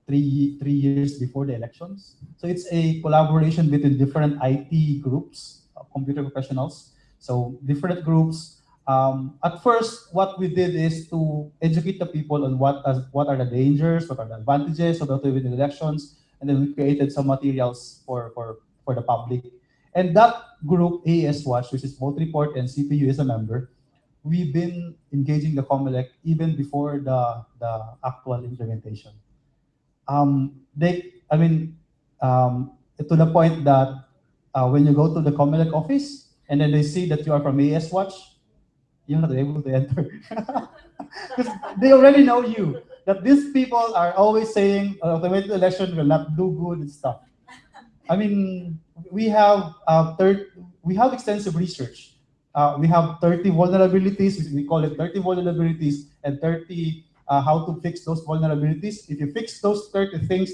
three, three years before the elections. So it's a collaboration between different IT groups, uh, computer professionals. So different groups. Um, at first, what we did is to educate the people on what, as, what are the dangers, what are the advantages of automated elections, and then we created some materials for, for, for the public. And that group, AES Watch, which is Vote Report and CPU is a member, we've been engaging the COMELEC even before the, the actual implementation. Um, they, I mean, um, to the point that uh, when you go to the COMELEC office and then they see that you are from AES Watch, you're not able to enter. Because they already know you. That these people are always saying uh, automated election will not do good and stuff. I mean, we have uh, third, we have extensive research. Uh, we have 30 vulnerabilities. We call it 30 vulnerabilities and 30 uh, how to fix those vulnerabilities. If you fix those 30 things,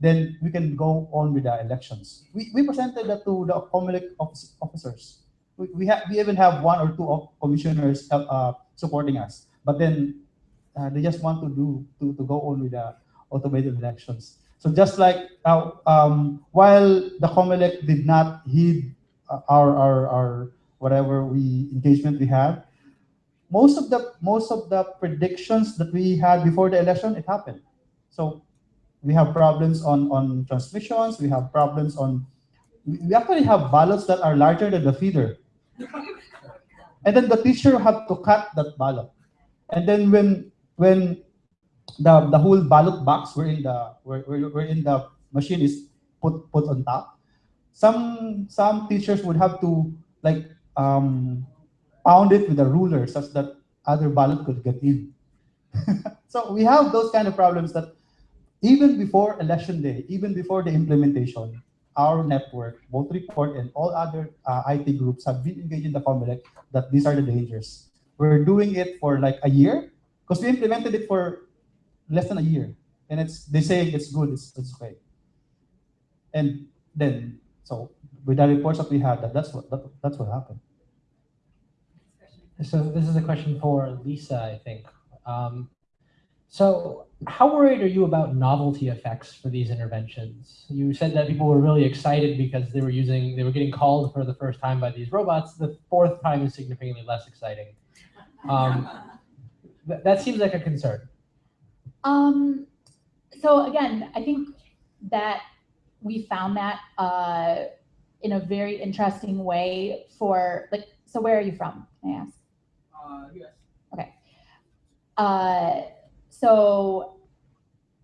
then we can go on with the elections. We, we presented that to the COMELEC office- officers. We, we, have, we even have one or two of commissioners uh, uh, supporting us, but then uh, they just want to do to, to go on with the automated elections. So just like uh, um, while the COMELEC did not heed uh, our, our, our whatever we engagement we have. most of the most of the predictions that we had before the election, it happened. So we have problems on on transmissions. We have problems on. We actually have ballots that are larger than the feeder, and then the teacher have to cut that ballot. And then when when the the whole ballot box were in the were, were, were in the machine is put put on top, some some teachers would have to like um, pound it with a ruler such that other ballot could get in. so we have those kind of problems that even before election day, even before the implementation, our network, Vote Report, and all other uh, IT groups have been engaged in the COMELEC that these are the dangers. We're doing it for like a year because we implemented it for less than a year, and it's they say it's good, it's, it's. And then, so with the reports that we had, that that's what that, that's what happened. So this is a question for Lisa, I think. Um, so how worried are you about novelty effects for these interventions? You said that people were really excited because they were using, they were getting called for the first time by these robots. The fourth time is significantly less exciting. Um, th- that seems like a concern. Um, so again, I think that we found that uh, in a very interesting way for like. So where are you from? May I ask? uh, yes Okay. Uh, so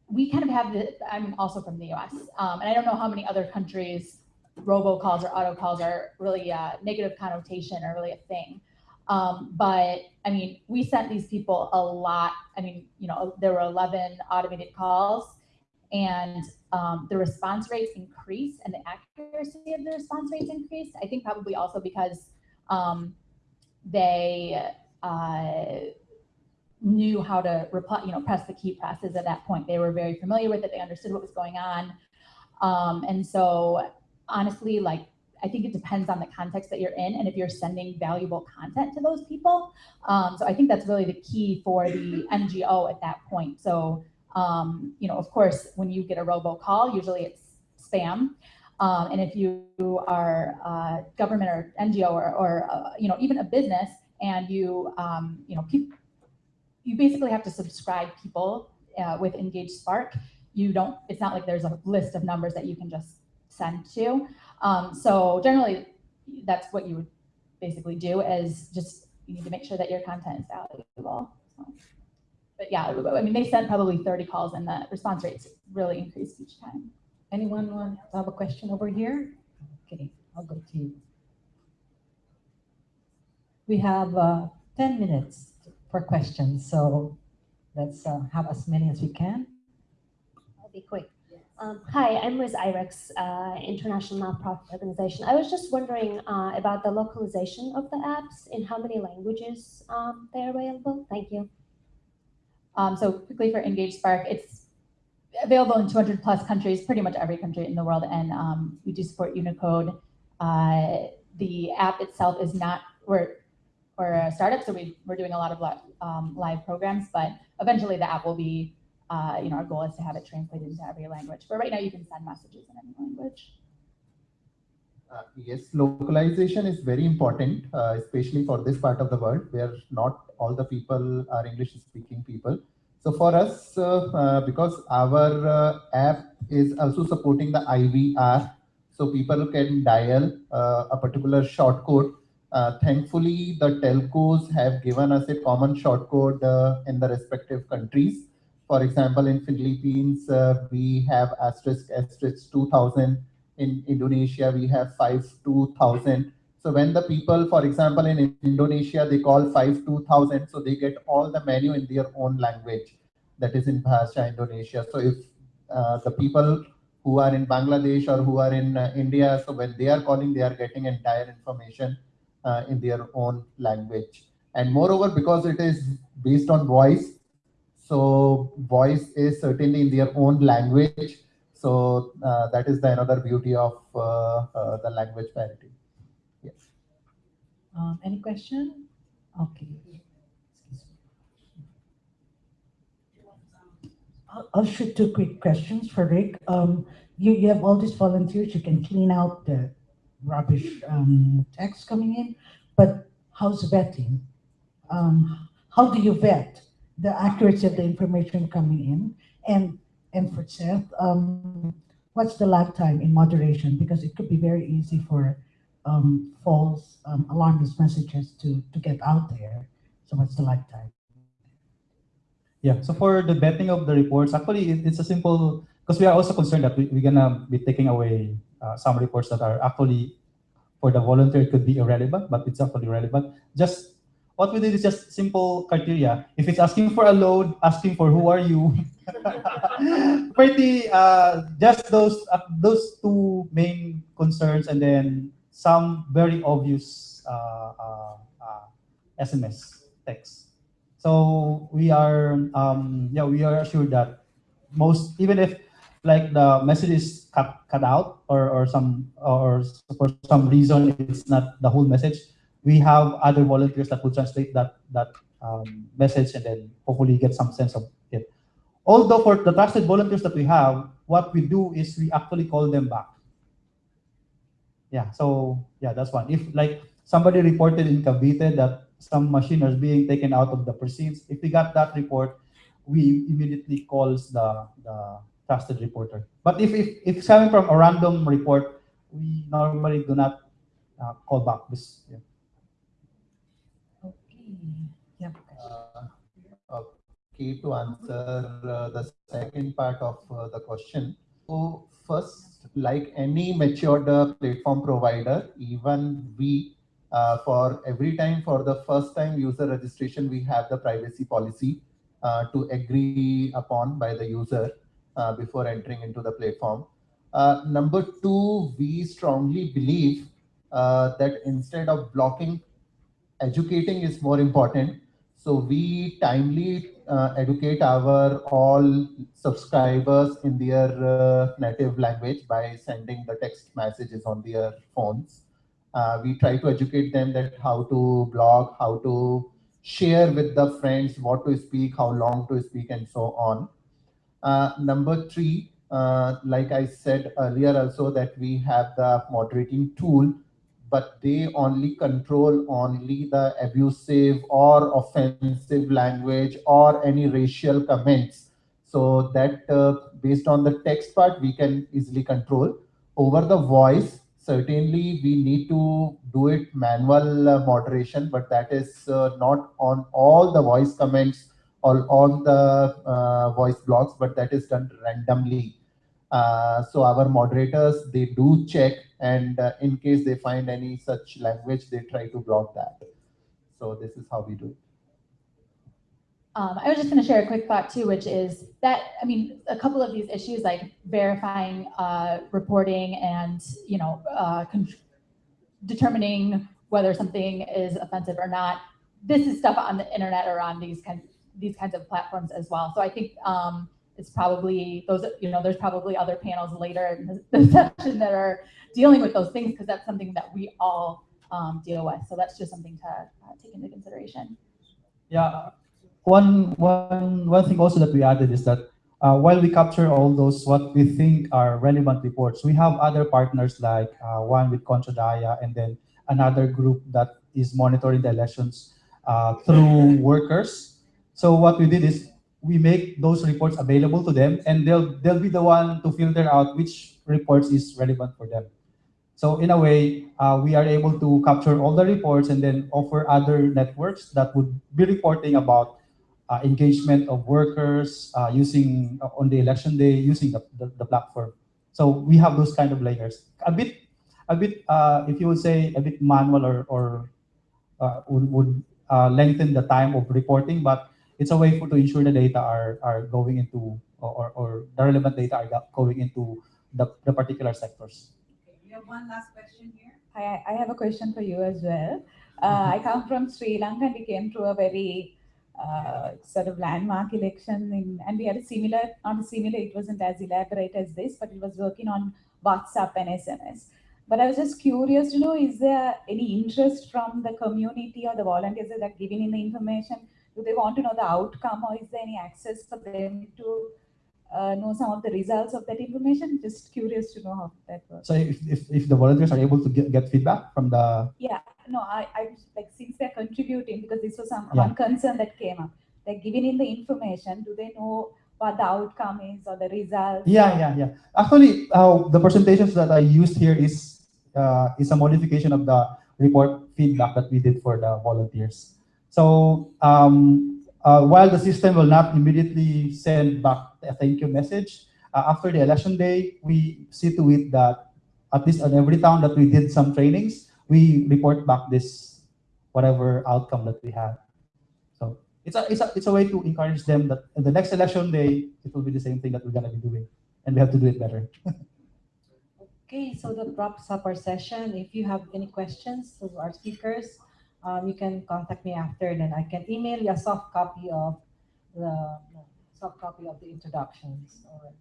we kind of have the. I'm also from the U.S. Um, and I don't know how many other countries robocalls or auto calls are really uh, negative connotation or really a thing. Um, but I mean, we sent these people a lot. I mean, you know, there were 11 automated calls and um, the response rates increased and the accuracy of the response rates increased. I think probably also because um, they uh, knew how to reply, you know, press the key presses at that point. They were very familiar with it. They understood what was going on. Um, and so honestly, like I think it depends on the context that you're in and if you're sending valuable content to those people. Um, so I think that's really the key for the NGO at that point. So, um, you know, of course, when you get a robocall, usually it's spam. Um, and if you are uh, government or NGO or, or uh, you know, even a business and you, um, you know, peop- you basically have to subscribe people uh, with Engage Spark. You don't, it's not like there's a list of numbers that you can just send to. Um, so generally, that's what you would basically do is just you need to make sure that your content is valuable. So, but yeah, I mean, they sent probably 30 calls and the response rates really increased each time. Anyone want to have a question over here? Okay, I'll go to you. We have uh, 10 minutes for questions, so let's uh, have as many as we can. I'll be quick. Um, hi, I'm with IREX, uh, international nonprofit organization. I was just wondering uh, about the localization of the apps in how many languages um, they're available. Thank you. Um, so quickly for Engage Spark, it's available in 200 plus countries, pretty much every country in the world, and um, we do support Unicode. Uh, the app itself is not, we're, we're a startup, so we, we're doing a lot of li- um, live programs, but eventually the app will be, uh, you know, our goal is to have it translated into every language. But right now you can send messages in any language. Uh, yes, localization is very important, uh, especially for this part of the world where not all the people are English speaking people. So for us, uh, uh, because our uh, app is also supporting the IVR, so people can dial uh, a particular short code. Thankfully, the telcos have given us a common short code in the respective countries. For example, in Philippines, we have asterisk asterisk 2000 in Indonesia, we have 52000. So when the people, for example, in Indonesia, they call 52000, so they get all the menu in their own language, that is in Bahasa Indonesia. So if uh, the people who are in Bangladesh or who are in uh, India, so when they are calling, they are getting entire information uh, in their own language. And moreover, because it is based on voice, so voice is certainly in their own language. So uh, that is the another beauty of uh, uh, the language parity. Yes. Um, any question? Okay. I'll, I'll shoot two quick questions for Rick. Um, you, you have all these volunteers, you can clean out the rubbish um, text coming in, but how's vetting? Um, how do you vet the accuracy of the information coming in? And, and for Seth, um, what's the lag time in moderation? Because it could be very easy for um, false um, alarmist messages to, to get out there. So what's the lag time? Yeah, so for the vetting of the reports, actually it, it's a simple, because we are also concerned that we, we're gonna be taking away uh, some reports that are actually for the volunteer could be irrelevant, but it's actually relevant. Just what we did is just simple criteria. If it's asking for a load, asking for who are you, pretty uh, just those uh, those two main concerns, and then some very obvious uh, uh, uh, SMS text. So we are, um, yeah, we are assured that most, even if like the message is cut, cut out or, or some, or for some reason it's not the whole message, we have other volunteers that will translate that, that um, message and then hopefully get some sense of it. Although for the trusted volunteers that we have, what we do is we actually call them back. Yeah, so yeah, that's one. If like somebody reported in Cavite that some machine is being taken out of the precincts. If we got that report, we immediately calls the, the trusted reporter. But if, if, if it's coming from a random report, we normally do not uh, call back this. Yeah. Okay. Yeah. Uh, to answer uh, the second part of uh, the question. So first, like any matured uh, platform provider, even we for every time for the first time user registration, we have the privacy policy to agree upon by the user before entering into the platform. Uh, number two, we strongly believe uh, that instead of blocking, educating is more important. So we timely uh, educate our all subscribers in their native language by sending the text messages on their phones. Uh, we try to educate them that how to blog, how to share with the friends, what to speak, how long to speak, and so on. Uh, number three, uh, like I said earlier also that we have the moderating tool, but they only control only the abusive or offensive language or any racial comments. So that uh, based on the text part, we can easily control. Over the voice, certainly we need to do it manual uh, moderation, but that is uh, not on all the voice comments or on the uh, voice blocks, but that is done randomly. Uh, so our moderators, they do check and uh, in case they find any such language, they try to block that. So this is how we do it. Um, I was just going to share a quick thought too, which is that I mean, a couple of these issues like verifying uh, reporting and you know uh, determining whether something is offensive or not. This is stuff on the internet or on these kinds these kinds of platforms as well. So I think um, it's probably those, you know, there's probably other panels later in the- the session that are dealing with those things because that's something that we all um, deal with. So that's just something to uh, take into consideration. Yeah, one, one, one thing also that we added is that uh, while we capture all those what we think are relevant reports, we have other partners like uh, one with Kontra Daya and then another group that is monitoring the elections uh, through workers. So what we did is we make those reports available to them and they'll they'll be the one to filter out which reports is relevant for them. So in a way, uh, we are able to capture all the reports and then offer other networks that would be reporting about uh, engagement of workers uh, using uh, on the election day using the, the, the platform. So we have those kind of layers. A bit, a bit, uh, if you would say a bit manual or, or uh, would, would lengthen the time of reporting, but it's a way for to ensure the data are, are going into or, or the relevant data are going into the, the particular sectors. Have one last question here. Hi, I I have a question for you as well. Uh, I come from Sri Lanka and we came through a very uh, sort of landmark election in, and we had a similar, not a similar, it wasn't as elaborate as this, but it was working on WhatsApp and SMS. But I was just curious to know, is there any interest from the community or the volunteers that are giving in the information? Do they want to know the outcome or is there any access for them to uh, know some of the results of that information? Just curious to know how that works. So if, if, if the volunteers are able to get, get feedback from the Yeah, no, I, I like since they're contributing because this was some Yeah. one concern that came up. They're giving in the information. Do they know what the outcome is or the results? Yeah, yeah, yeah. Actually, uh, the presentations that I used here is uh, is a modification of the report feedback that we did for the volunteers. So um, uh, while the system will not immediately send back a thank you message, uh, after the election day, we see to it that at least on every town that we did some trainings, we report back this whatever outcome that we had. So it's a, it's a, it's a way to encourage them that in the next election day, it will be the same thing that we're gonna be doing and we have to do it better. Okay, so that wraps up our session. If you have any questions to our speakers, um, you can contact me after, then I can email you a soft copy of the soft copy of the introductions. Or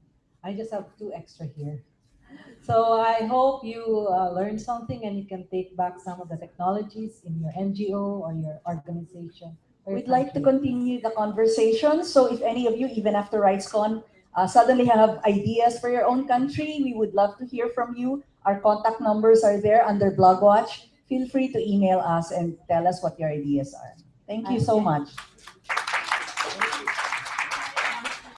I just have two extra here. So I hope you uh, learned something and you can take back some of the technologies in your NGO or your organization. or We'd like to continue the conversation. So if any of you, even after RightsCon, uh, suddenly have ideas for your own country, we would love to hear from you. Our contact numbers are there under BlogWatch. Feel free to email us and tell us what your ideas are. Thank you so much.